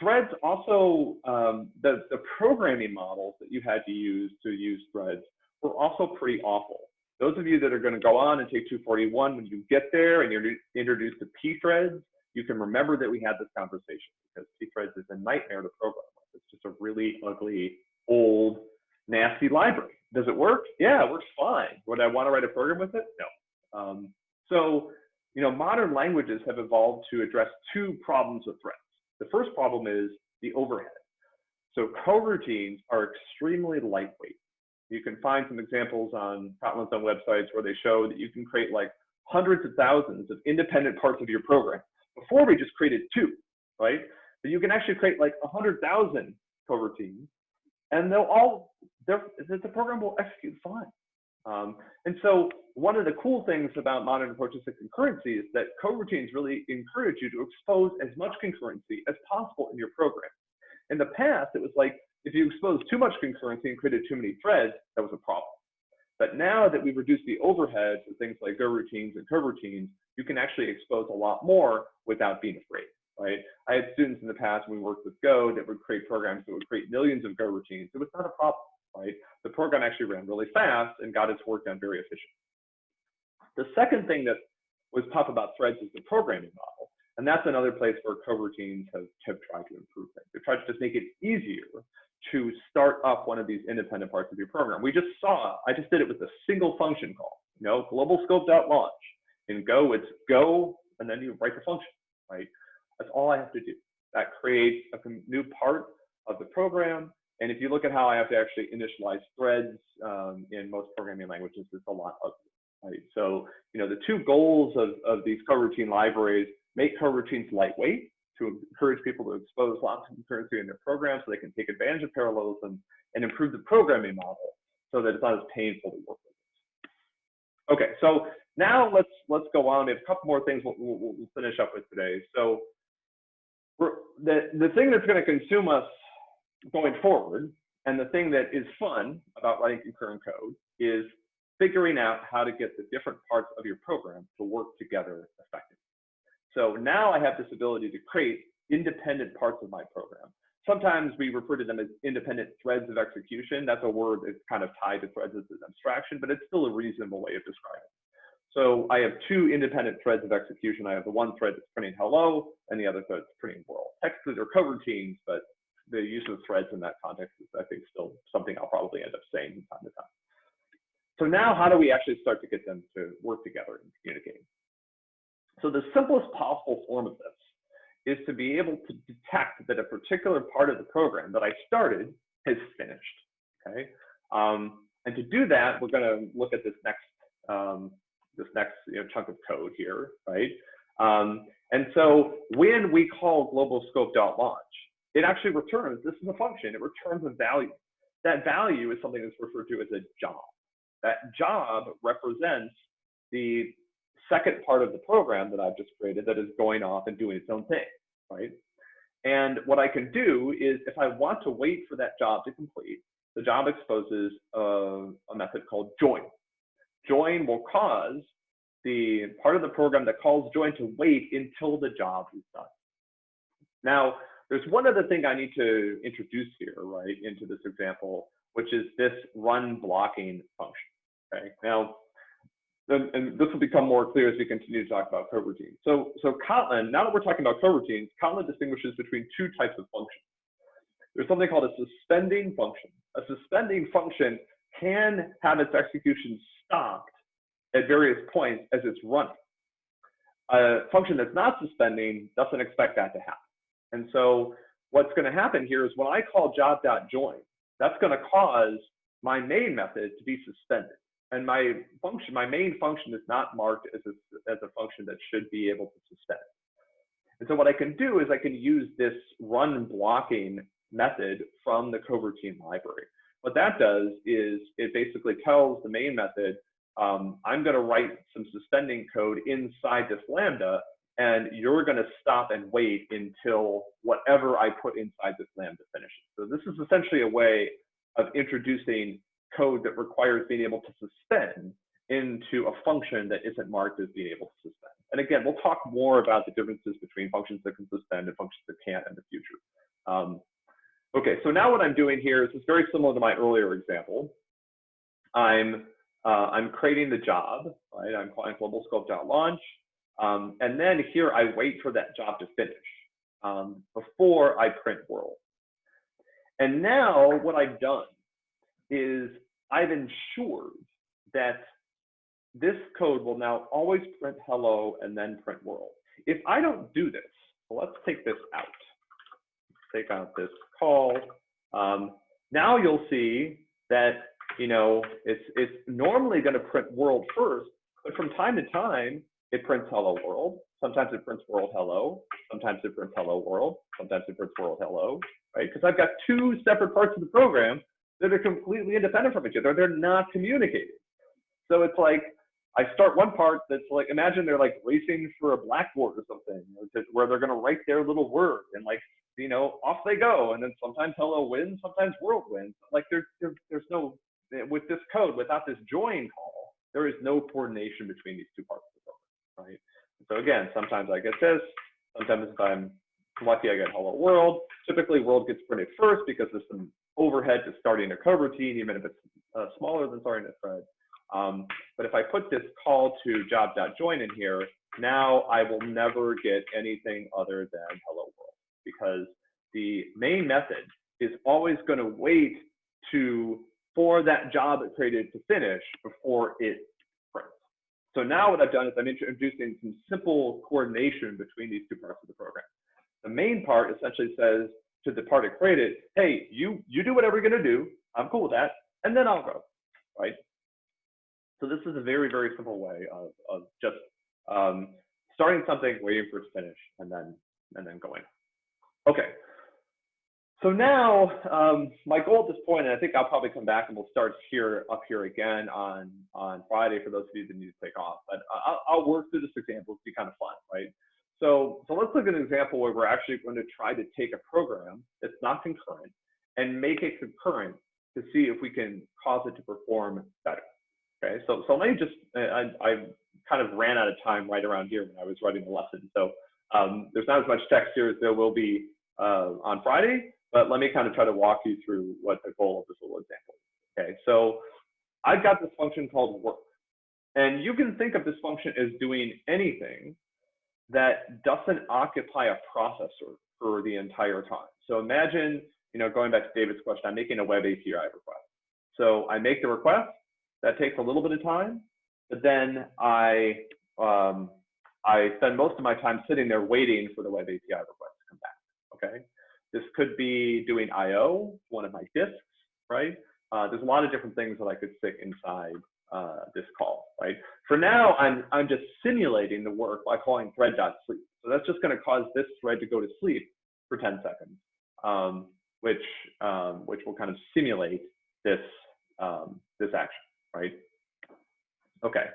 threads also, um, the, the programming models that you had to use to use threads were also pretty awful. Those of you that are going to go on and take 241, when you get there and you're introduced to pthreads, you can remember that we had this conversation because pthreads is a nightmare to program. It's just a really ugly, old, nasty library. Does it work? Yeah, it works fine. Would I want to write a program with it? No. Um, so you know, modern languages have evolved to address two problems with threads. The first problem is the overhead. So coroutines are extremely lightweight. You can find some examples on Kotlin's own websites where they show that you can create like hundreds of thousands of independent parts of your program. Before we just created two, right? But you can actually create like 100,000 coroutines and they'll all, the program will execute fine. Um, and so one of the cool things about modern approaches to concurrency is that coroutines really encourage you to expose as much concurrency as possible in your program. In the past, it was like if you exposed too much concurrency and created too many threads, that was a problem. But now that we've reduced the overhead for things like goroutines and coroutines, you can actually expose a lot more without being afraid, right? I had students in the past when we worked with Go that would create programs that would create millions of goroutines. It was not a problem right? The program actually ran really fast and got its work done very efficiently. The second thing that was tough about threads is the programming model. And that's another place where coroutines have, have tried to improve things. They've tried to just make it easier to start up one of these independent parts of your program. We just saw, I just did it with a single function call, you know, global scope.launch. In Go, it's go, and then you write the function, right? That's all I have to do. That creates a new part of the program. And if you look at how I have to actually initialize threads um, in most programming languages, it's a lot of right? So, you know, the two goals of, of these coroutine libraries, make coroutines lightweight to encourage people to expose lots of concurrency in their program so they can take advantage of parallelism and improve the programming model so that it's not as painful to work with. Okay, so now let's let's go on. We have a couple more things we'll, we'll, we'll finish up with today. So the, the thing that's going to consume us going forward, and the thing that is fun about writing concurrent code is figuring out how to get the different parts of your program to work together effectively. So now I have this ability to create independent parts of my program. Sometimes we refer to them as independent threads of execution. That's a word that's kind of tied to threads as an abstraction, but it's still a reasonable way of describing it. So I have two independent threads of execution. I have the one thread that's printing hello and the other thread that's printing world. Technically, they're coroutines, but the use of threads in that context is, I think, still something I'll probably end up saying from time to time. So now how do we actually start to get them to work together and communicate? So the simplest possible form of this is to be able to detect that a particular part of the program that I started has finished, okay? Um, and to do that, we're gonna look at this next, um, this next you know, chunk of code here, right? Um, and so when we call global scope.launch, it actually returns, this is a function, it returns a value. That value is something that's referred to as a job. That job represents the second part of the program that I've just created that is going off and doing its own thing, right? And what I can do is if I want to wait for that job to complete, the job exposes a, a method called join. Join will cause the part of the program that calls join to wait until the job is done. Now, there's one other thing I need to introduce here, right, into this example, which is this run blocking function. Okay, now, and this will become more clear as we continue to talk about coroutines. So, so Kotlin, now that we're talking about coroutines, Kotlin distinguishes between two types of functions. There's something called a suspending function. A suspending function can have its execution stopped at various points as it's running. A function that's not suspending doesn't expect that to happen. And so what's going to happen here is when I call job.join, that's going to cause my main method to be suspended and my function, my main function is not marked as a, as a function that should be able to suspend. And so what I can do is I can use this run blocking method from the coroutine library. What that does is it basically tells the main method, um, I'm going to write some suspending code inside this lambda, and you're going to stop and wait until whatever I put inside this lambda finishes. So this is essentially a way of introducing code that requires being able to suspend into a function that isn't marked as being able to suspend. And again, we'll talk more about the differences between functions that can suspend and functions that can't in the future. Um, okay, so now what I'm doing here is very similar to my earlier example. I'm uh, I'm creating the job, right? I'm calling global scope.launch. Um, and then here I wait for that job to finish um, before I print world. And now what I've done is I've ensured that this code will now always print hello and then print world. If I don't do this, well, let's take this out. Take out this call. Um, now you'll see that you know it's it's normally going to print world first, but from time to time it prints hello world. Sometimes it prints world hello. Sometimes it prints hello world. Sometimes it prints world hello. Right? Because I've got two separate parts of the program that are completely independent from each other. They're not communicating. So it's like I start one part that's like imagine they're like racing for a blackboard or something, where they're gonna write their little word and like you know off they go, and then sometimes hello wins, sometimes world wins. Like there's there, there's no with this code without this join call, there is no coordination between these two parts right? So again, sometimes I get this, sometimes if I'm lucky I get hello world. Typically world gets printed first because there's some overhead to starting a coroutine, even if it's uh, smaller than starting a thread. Um, but if I put this call to job.join in here, now I will never get anything other than hello world because the main method is always going to wait to for that job it created to finish before it. So now what I've done is I'm introducing some simple coordination between these two parts of the program. The main part essentially says to the part created, hey, you you do whatever you're going to do. I'm cool with that, and then I'll go, right? So this is a very very simple way of of just um, starting something, waiting for it to finish, and then and then going. Okay. So now um, my goal at this point, and I think I'll probably come back and we'll start here up here again on on Friday for those of you that need to take off. But I'll, I'll work through this example. It's be kind of fun, right? So so let's look at an example where we're actually going to try to take a program that's not concurrent and make it concurrent to see if we can cause it to perform better. Okay. So so let me just I, I kind of ran out of time right around here when I was writing the lesson. So um, there's not as much text here as there will be uh, on Friday, but let me kind of try to walk you through what the goal of this little example is. Okay, so I've got this function called work. And you can think of this function as doing anything that doesn't occupy a processor for the entire time. So imagine, you know, going back to David's question, I'm making a web API request. So I make the request, that takes a little bit of time, but then I um, I spend most of my time sitting there waiting for the web API request to come back. Okay. This could be doing I/O, one of my disks, right? Uh, there's a lot of different things that I could stick inside uh, this call, right? For now, I'm I'm just simulating the work by calling thread.sleep. So that's just going to cause this thread to go to sleep for 10 seconds, um, which um, which will kind of simulate this um, this action, right? Okay.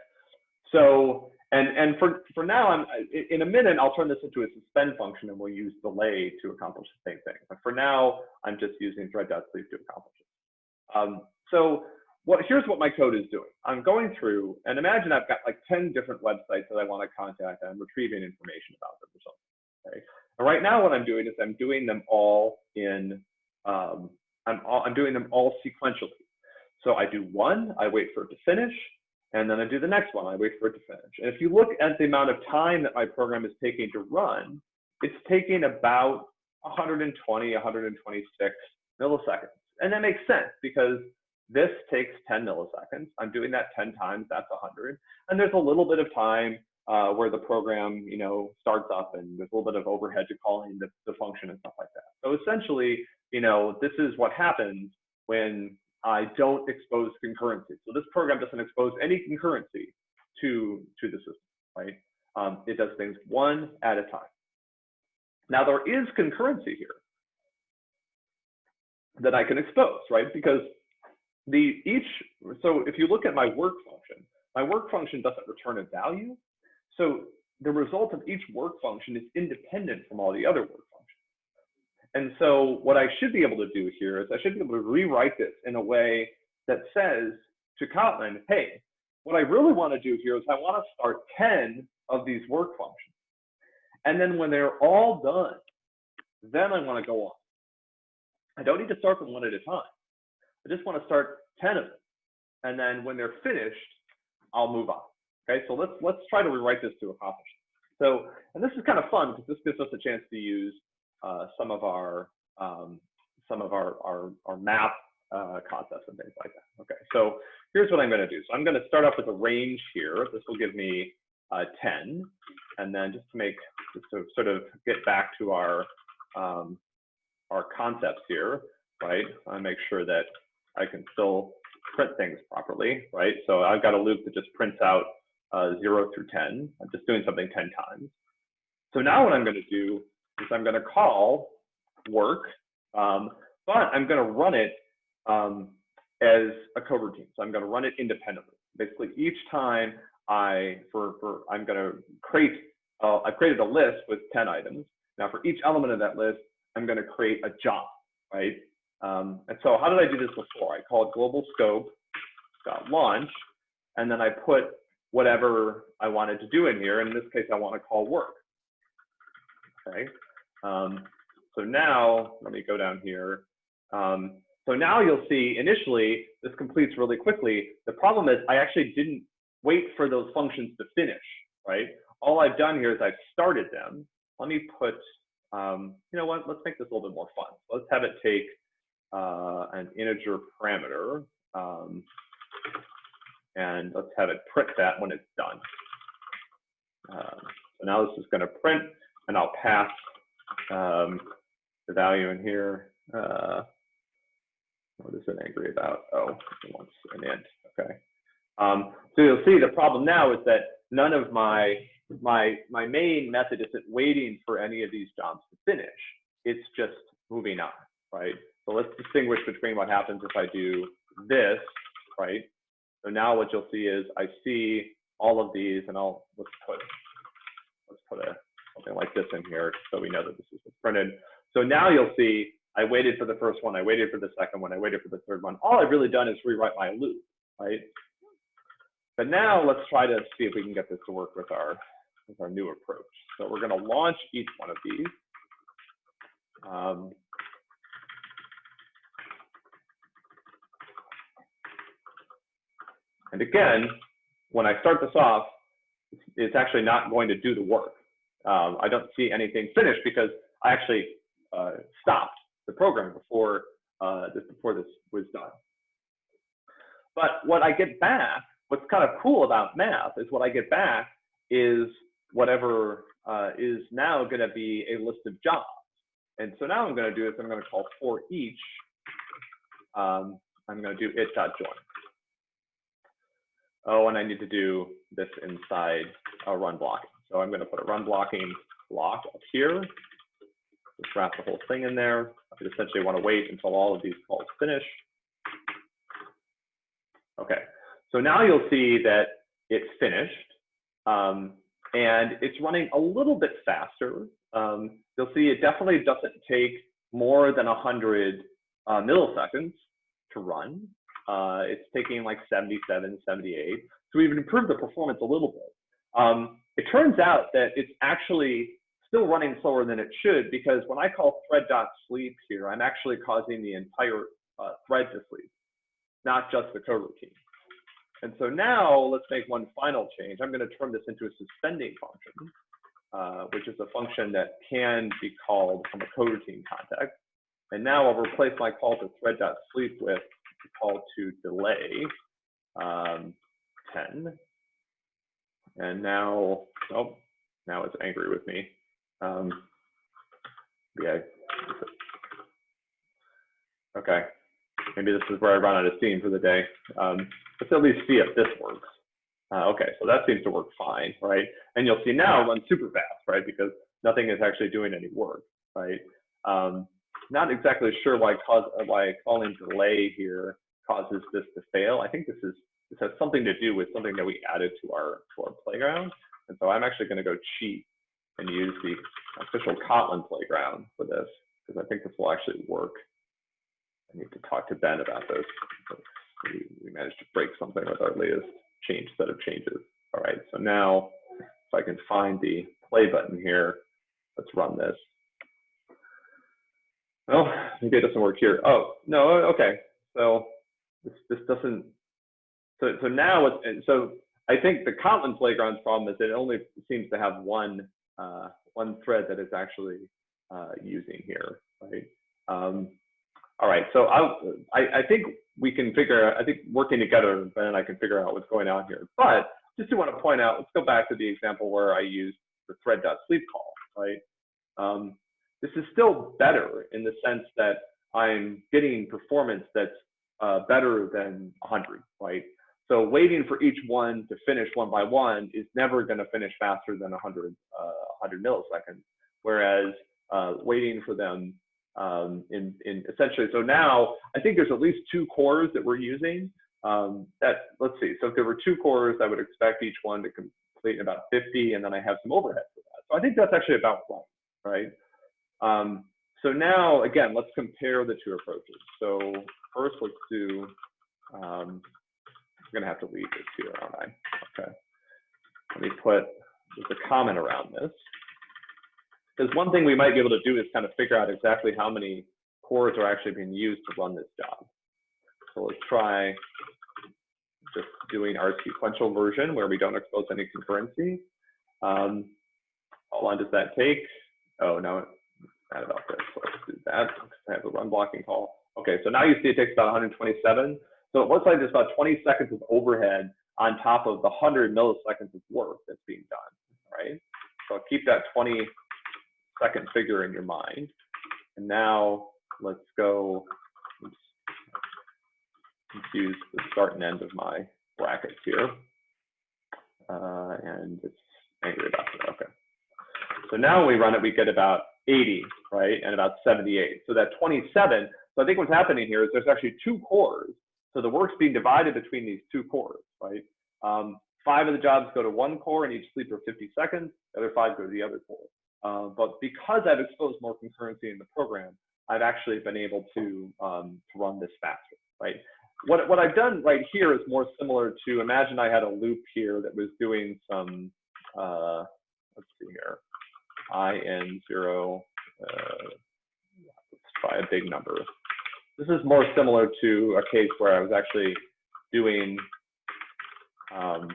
So and, and for, for now, I'm, in a minute, I'll turn this into a suspend function and we'll use delay to accomplish the same thing. But for now, I'm just using thread.sleep to accomplish it. Um, so what, here's what my code is doing. I'm going through, and imagine I've got like 10 different websites that I want to contact and I'm retrieving information about them or something. Okay? And right now what I'm doing is I'm doing them all in, um, I'm, all, I'm doing them all sequentially. So I do one, I wait for it to finish, and then I do the next one. I wait for it to finish. And if you look at the amount of time that my program is taking to run, it's taking about 120, 126 milliseconds. And that makes sense because this takes 10 milliseconds. I'm doing that 10 times, that's 100. And there's a little bit of time uh, where the program, you know, starts up and there's a little bit of overhead to calling the, the function and stuff like that. So essentially, you know, this is what happens when I don't expose concurrency. So this program doesn't expose any concurrency to, to the system, right? Um, it does things one at a time. Now there is concurrency here that I can expose, right? Because the each, so if you look at my work function, my work function doesn't return a value. So the result of each work function is independent from all the other work and so what I should be able to do here is I should be able to rewrite this in a way that says to Kotlin, hey, what I really want to do here is I want to start 10 of these work functions. And then when they're all done, then I want to go on. I don't need to start them one at a time. I just want to start 10 of them. And then when they're finished, I'll move on. Okay, so let's let's try to rewrite this to accomplish. So, and this is kind of fun because this gives us a chance to use uh, some of our um, some of our our, our map uh, concepts and things like that. Okay, so here's what I'm going to do. So I'm going to start off with a range here. This will give me uh, 10, and then just to make just to sort of get back to our um, our concepts here, right? I make sure that I can still print things properly, right? So I've got a loop that just prints out uh, 0 through 10. I'm just doing something 10 times. So now what I'm going to do is I'm going to call work, um, but I'm going to run it um, as a coroutine. So I'm going to run it independently. Basically, each time I for for I'm going to create uh, I've created a list with 10 items. Now for each element of that list, I'm going to create a job, right? Um, and so how did I do this before? I called global scope dot launch, and then I put whatever I wanted to do in here. In this case, I want to call work. Okay. Um, so now, let me go down here. Um, so now you'll see initially this completes really quickly. The problem is I actually didn't wait for those functions to finish, right? All I've done here is I've started them. Let me put, um, you know what, let's make this a little bit more fun. Let's have it take uh, an integer parameter. Um, and let's have it print that when it's done. Uh, so now this is going to print, and I'll pass um, the value in here. Uh, what is it angry about? Oh, it wants an int. Okay. Um, so you'll see the problem now is that none of my my my main method isn't waiting for any of these jobs to finish. It's just moving on, right? So let's distinguish between what happens if I do this, right? So now what you'll see is I see all of these, and I'll let's put let's put a something like this in here so we know that this is printed. So now you'll see I waited for the first one, I waited for the second one, I waited for the third one. All I've really done is rewrite my loop, right? But now let's try to see if we can get this to work with our with our new approach. So we're going to launch each one of these. Um, and again, when I start this off, it's actually not going to do the work. Um, I don't see anything finished because I actually uh, stopped the program before uh, this before this was done. But what I get back, what's kind of cool about map is what I get back is whatever uh, is now going to be a list of jobs. And so now I'm going to do is I'm going to call for each. Um, I'm going to do it dot join. Oh, and I need to do this inside a run blocking. So I'm going to put a run blocking block up here. Just wrap the whole thing in there. I essentially want to wait until all of these calls finish. Okay, so now you'll see that it's finished. Um, and it's running a little bit faster. Um, you'll see it definitely doesn't take more than 100 uh, milliseconds to run. Uh, it's taking like 77, 78. So we've improved the performance a little bit. Um, it turns out that it's actually still running slower than it should because when I call thread.sleep here, I'm actually causing the entire uh, thread to sleep, not just the coroutine. And so now let's make one final change. I'm going to turn this into a suspending function, uh, which is a function that can be called from a coroutine context. And now I'll replace my call to thread.sleep with call to delay um, 10. And now, oh, now it's angry with me. Um, yeah. Okay. Maybe this is where I run out of steam for the day. Um, let's at least see if this works. Uh, okay, so that seems to work fine, right? And you'll see now it runs super fast, right? Because nothing is actually doing any work, right? Um, not exactly sure why cause why calling delay here causes this to fail. I think this is this has something to do with something that we added to our to our playground. And so I'm actually going to go cheat and use the official Kotlin playground for this because I think this will actually work. I need to talk to Ben about this. We, we managed to break something with our latest change set of changes. All right, so now if I can find the play button here, let's run this. Oh, maybe it doesn't work here. Oh, no, okay. So this, this doesn't, so, so now, it's, so I think the Kotlin playground's problem is it only seems to have one, uh, one thread that is actually uh, using here, right? Um, all right, so I, I think we can figure, I think working together, Ben and I can figure out what's going on here. But just to want to point out, let's go back to the example where I used the thread.sleep call, right? Um, this is still better in the sense that I'm getting performance that's uh, better than 100, right? So waiting for each one to finish one by one is never going to finish faster than 100, uh, 100 milliseconds. Whereas uh, waiting for them um, in, in essentially, so now I think there's at least two cores that we're using. Um, that let's see, so if there were two cores, I would expect each one to complete in about 50, and then I have some overhead for that. So I think that's actually about right, right? Um, so now, again, let's compare the two approaches. So first, let's do, I'm gonna have to leave this here, aren't I? Okay. Let me put, there's a comment around this. Because one thing we might be able to do is kind of figure out exactly how many cores are actually being used to run this job. So let's try just doing our sequential version where we don't expose any concurrency. Um, how long does that take? Oh, no, not about this. So let's do that. I have a run blocking call. Okay, so now you see it takes about 127. So it looks like there's about 20 seconds of overhead on top of the 100 milliseconds of work that's being done, right? So keep that 20 second figure in your mind. And now let's go, oops, confuse the start and end of my brackets here. Uh, and it's angry about it, okay. So now when we run it, we get about 80, right? And about 78. So that 27, so I think what's happening here is there's actually two cores. So the work's being divided between these two cores, right? Um, five of the jobs go to one core and each sleep for 50 seconds. The other five go to the other core. Uh, but because I've exposed more concurrency in the program, I've actually been able to, um, to run this faster, right? What, what I've done right here is more similar to, imagine I had a loop here that was doing some, uh, let's see here, in0, uh, let's try a big number. This is more similar to a case where I was actually doing um,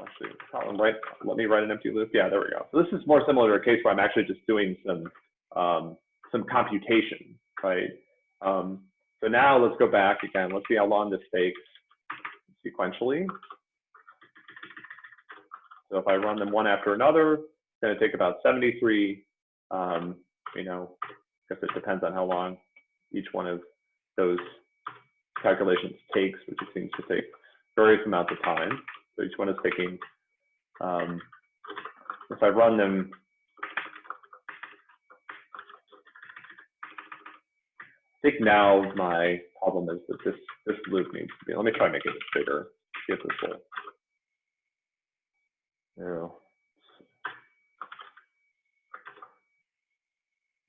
actually, right, let me write an empty loop. Yeah, there we go. So this is more similar to a case where I'm actually just doing some um, some computation, right? Um, so now let's go back again. Let's see how long this takes sequentially. So if I run them one after another, it's going to take about 73. Um, you know, guess it depends on how long each one of those calculations takes, which it seems to take various amounts of time. So each one is taking, um, if I run them, I think now my problem is that this, this loop needs to be, let me try make it bigger, see if this will. Yeah.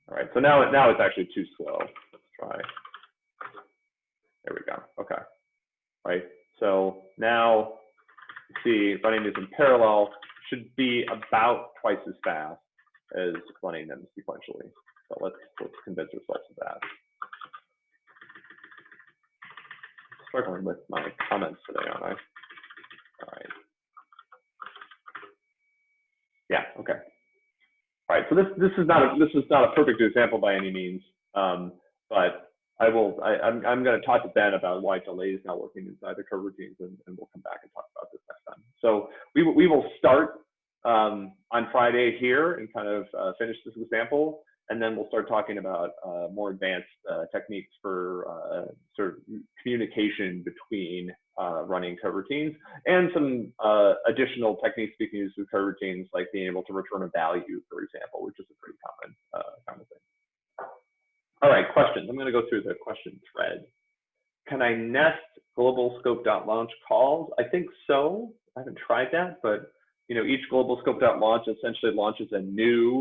All right, so now, now it's actually too slow. Let's try. There we go. Okay. Right. So now see running these in parallel should be about twice as fast as running them sequentially. So let's let's convince ourselves of that. Struggling with my comments today, aren't I? All right. Yeah. Okay. All right. So this this is not a this is not a perfect example by any means, um, but I will, I, am I'm, I'm going to talk to Ben about why delay is not working inside the coroutines, and, and we'll come back and talk about this next time. So we, we will start um, on Friday here and kind of uh, finish this example, and then we'll start talking about uh, more advanced uh, techniques for uh, sort of communication between uh, running coroutines and some uh, additional techniques we can use with coroutines, like being able to return a value, for example, which is a pretty common, common thing. All right, questions. I'm going to go through the question thread. Can I nest global scope.launch calls? I think so. I haven't tried that, but you know, each global scope.launch essentially launches a new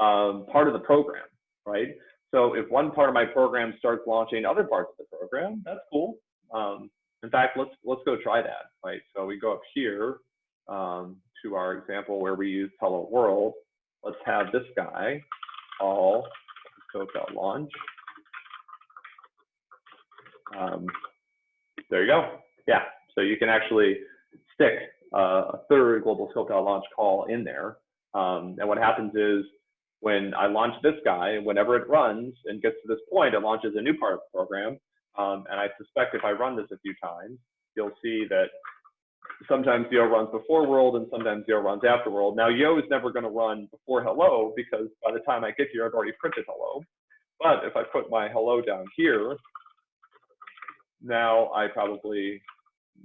um, part of the program, right? So if one part of my program starts launching other parts of the program, that's cool. Um, in fact, let's let's go try that, right? So we go up here um, to our example where we use hello world. Let's have this guy all launch. Um, there you go. Yeah, so you can actually stick uh, a third global scope.launch call in there. Um, and what happens is when I launch this guy, whenever it runs and gets to this point, it launches a new part of the program. Um, and I suspect if I run this a few times, you'll see that sometimes Yo runs before world and sometimes Yo runs after world. Now Yo is never going to run before hello because by the time I get here, I've already printed hello. But if I put my hello down here, now I probably,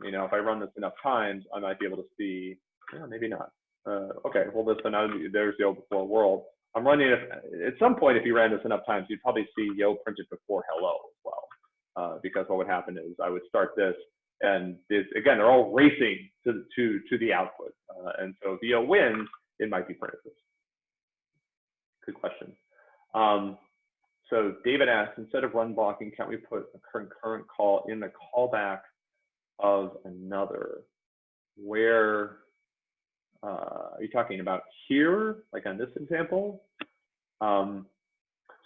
you know, if I run this enough times, I might be able to see, yeah, maybe not. Uh, okay, well, this, so now there's Yo before world. I'm running it, at some point, if you ran this enough times, you'd probably see Yo printed before hello as well. Uh, because what would happen is I would start this and this, again, they're all racing to, to, to the output. Uh, and so Yo wins, it might be Francis. Good question. Um, so David asks, instead of run blocking, can't we put a concurrent call in the callback of another? Where uh, are you talking about here, like on this example? Um,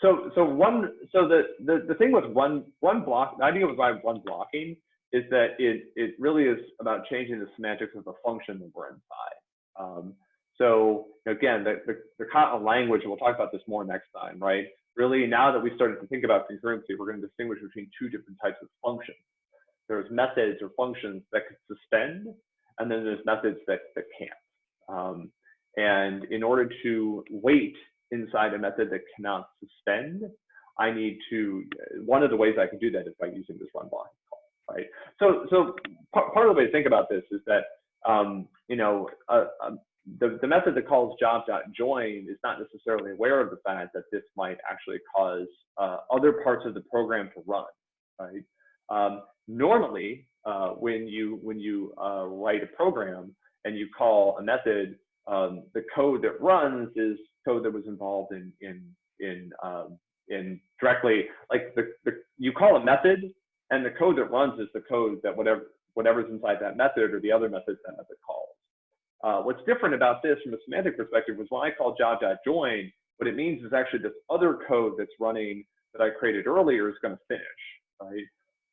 so so one so the, the the thing with one one block, the idea with run blocking is that it, it really is about changing the semantics of the function that we're inside. Um, so again, the, the, the Kotlin language, we'll talk about this more next time, right? really now that we started to think about concurrency, we're going to distinguish between two different types of functions. There's methods or functions that could suspend, and then there's methods that, that can't. Um, and in order to wait inside a method that cannot suspend, I need to, one of the ways I can do that is by using this run block call, right? So, so part, of the way to think about this is that, um, you know, uh, um, the, the method that calls job.join is not necessarily aware of the fact that this might actually cause uh, other parts of the program to run, right? Um, normally, uh, when you when you uh, write a program and you call a method, um, the code that runs is code that was involved in in in um, in directly like the, the you call a method and the code that runs is the code that whatever whatever's inside that method or the other methods that method calls. Uh, what's different about this from a semantic perspective was when I call job.join, what it means is actually this other code that's running that I created earlier is going to finish, right?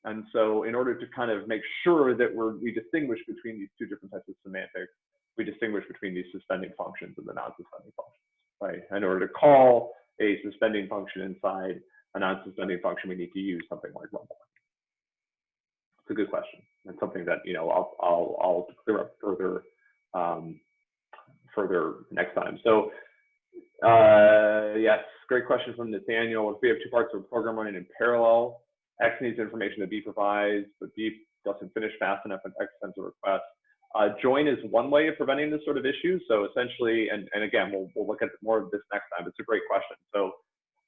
And so in order to kind of make sure that we're, we distinguish between these two different types of semantics, we distinguish between these suspending functions and the non-suspending functions, right? In order to call a suspending function inside a non-suspending function, we need to use something like run block. It's a good question. It's something that, you know, I'll, I'll, I'll clear up further, um, further next time. So uh, yes, great question from Nathaniel. If we have two parts of a program running in parallel, X needs information that B provides, but B doesn't finish fast enough and X sends a request. Uh, join is one way of preventing this sort of issue. So essentially, and, and again, we'll, we'll look at more of this next time. It's a great question. So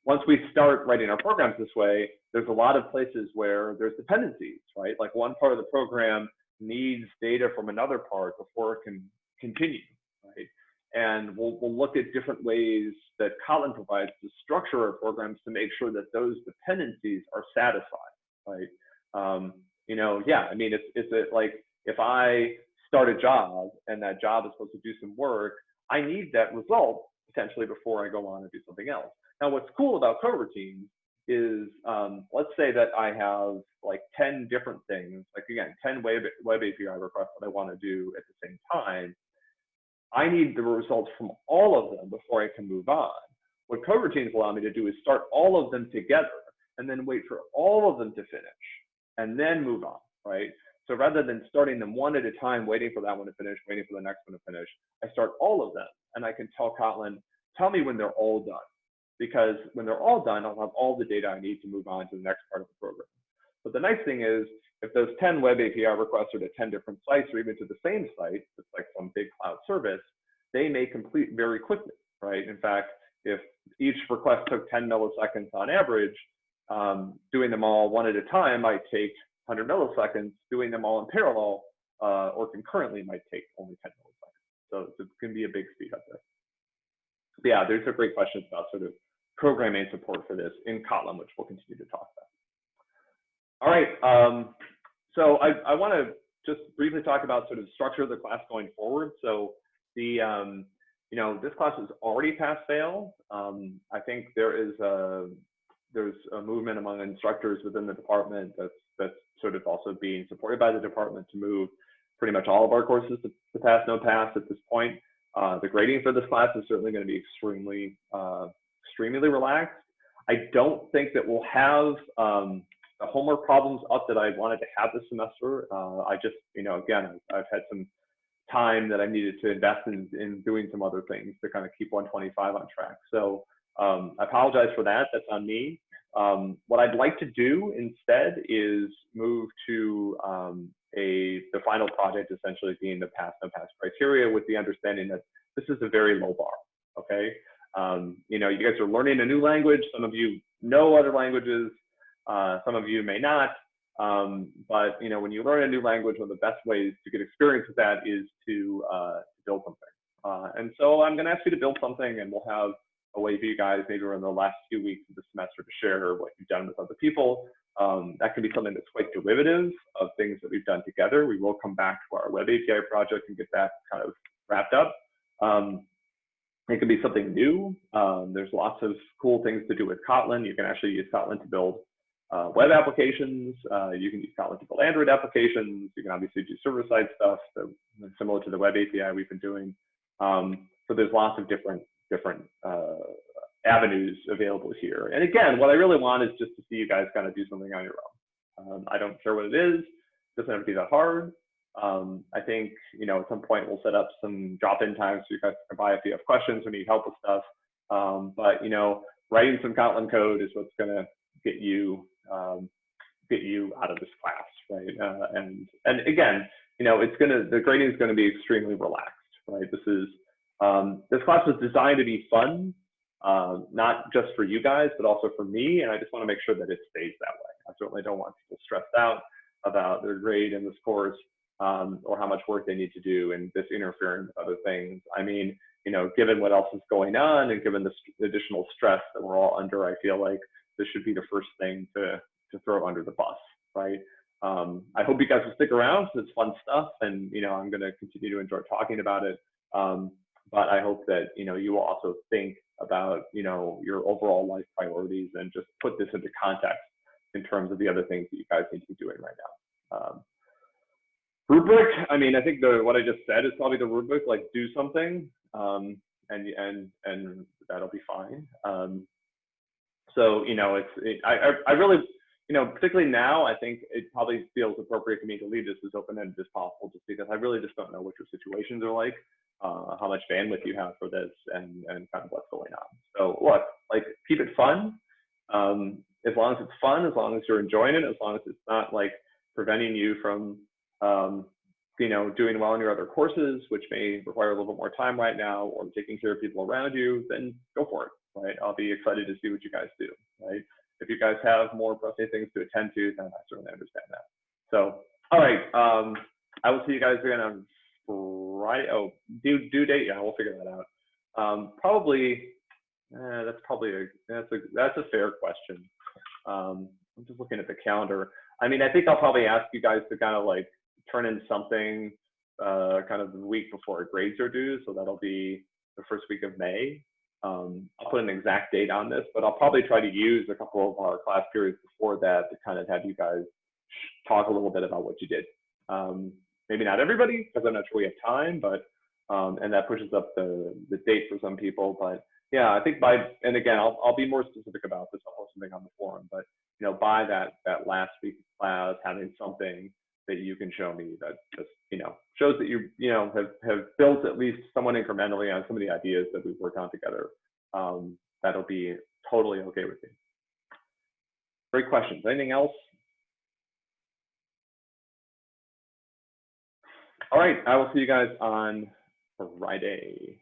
once we start writing our programs this way, there's a lot of places where there's dependencies, right? Like one part of the program needs data from another part before it can continue, right? And we'll, we'll look at different ways that Kotlin provides to structure our programs to make sure that those dependencies are satisfied, right? Um, you know, yeah, I mean, it's, it's a, like if I start a job and that job is supposed to do some work, I need that result potentially before I go on and do something else. Now, what's cool about coroutines is um, let's say that I have like 10 different things, like again, 10 web, web API requests that I want to do at the same time. I need the results from all of them before I can move on. What coroutines allow me to do is start all of them together and then wait for all of them to finish and then move on, right? So rather than starting them one at a time, waiting for that one to finish, waiting for the next one to finish, I start all of them and I can tell Kotlin, tell me when they're all done. Because when they're all done, I'll have all the data I need to move on to the next part of the program. But the nice thing is, if those 10 web API requests are to 10 different sites or even to the same site, it's like some big cloud service, they may complete very quickly, right? In fact, if each request took 10 milliseconds on average, um, doing them all one at a time might take 100 milliseconds, doing them all in parallel uh, or concurrently might take only 10 milliseconds. So it's going to be a big speed up there. But yeah, there's a great question about sort of programming support for this in Kotlin, which we'll continue to talk about. All right, um, so I, I want to just briefly talk about sort of structure of the class going forward. So the, um, you know, this class is already pass fail. Um, I think there is a, there's a movement among instructors within the department that's that's sort of also being supported by the department to move pretty much all of our courses to, to pass no pass at this point. Uh, the grading for this class is certainly going to be extremely uh, extremely relaxed. I don't think that we'll have um, the homework problems up that I wanted to have this semester. Uh, I just, you know, again, I've, had some time that I needed to invest in, in doing some other things to kind of keep 125 on track. So um, I apologize for that. That's on me. Um, what I'd like to do instead is move to um, a the final project essentially being the pass no pass criteria with the understanding that this is a very low bar. Okay, um, you know you guys are learning a new language. Some of you know other languages. Uh, some of you may not. Um, but you know when you learn a new language, one of the best ways to get experience with that is to uh, build something. Uh, and so I'm going to ask you to build something, and we'll have a way for you guys maybe in the last few weeks of the semester to share what you've done with other people. Um, that can be something that's quite derivative of things that we've done together. We will come back to our web API project and get that kind of wrapped up. Um, it can be something new. Um, there's lots of cool things to do with Kotlin. You can actually use Kotlin to build uh, web applications. Uh, you can use Kotlin to build Android applications. You can obviously do server-side stuff, so similar to the web API we've been doing. Um, so there's lots of different different uh, avenues available here. And again, what I really want is just to see you guys kind of do something on your own. Um, I don't care what it is. It doesn't have to be that hard. Um, I think, you know, at some point we'll set up some drop-in times so you guys can buy if you have questions or need help with stuff. Um, but, you know, writing some Kotlin code is what's going to get you um, get you out of this class, right? Uh, and and again, you know, it's gonna the grading is going to be extremely relaxed, right? This is um, this class was designed to be fun, uh, not just for you guys, but also for me. And I just want to make sure that it stays that way. I certainly don't want people stressed out about their grade in this course um, or how much work they need to do and this interfering with other things. I mean, you know, given what else is going on and given the additional stress that we're all under, I feel like this should be the first thing to to throw under the bus, right? Um, I hope you guys will stick around because it's fun stuff, and you know I'm going to continue to enjoy talking about it. Um, but I hope that you know you will also think about you know your overall life priorities and just put this into context in terms of the other things that you guys need to be doing right now. Um, rubric, I mean, I think the what I just said is probably the rubric. Like, do something, um, and and and that'll be fine. Um, so you know, it's it, I I really you know, particularly now, I think it probably feels appropriate to me to leave this as open-ended as possible, just because I really just don't know what your situations are like, uh, how much bandwidth you have for this, and and kind of what's going on. So look, like keep it fun. Um, as long as it's fun, as long as you're enjoying it, as long as it's not like preventing you from, um, you know, doing well in your other courses, which may require a little bit more time right now, or taking care of people around you, then go for it, right? I'll be excited to see what you guys do, right? If you guys have more pressing things to attend to, then I certainly understand that. So, all right, um, I will see you guys again on Friday. Oh, due due date, yeah, we'll figure that out. Um, probably, eh, that's probably a that's a that's a fair question. Um, I'm just looking at the calendar. I mean, I think I'll probably ask you guys to kind of like turn in something uh, kind of the week before grades are due, so that'll be the first week of May. Um, I'll put an exact date on this, but I'll probably try to use a couple of our class periods before that to kind of have you guys talk a little bit about what you did. Um, maybe not everybody, because I'm not sure we have time, but um, and that pushes up the the date for some people. But yeah, I think by and again, I'll I'll be more specific about this. I'll post something on the forum, but you know, by that that last week of class, having something that you can show me that just you know shows that you you know have have built at least somewhat incrementally on some of the ideas that we've worked on together. Um, that'll be totally okay with me. Great questions. Anything else? All right, I will see you guys on Friday.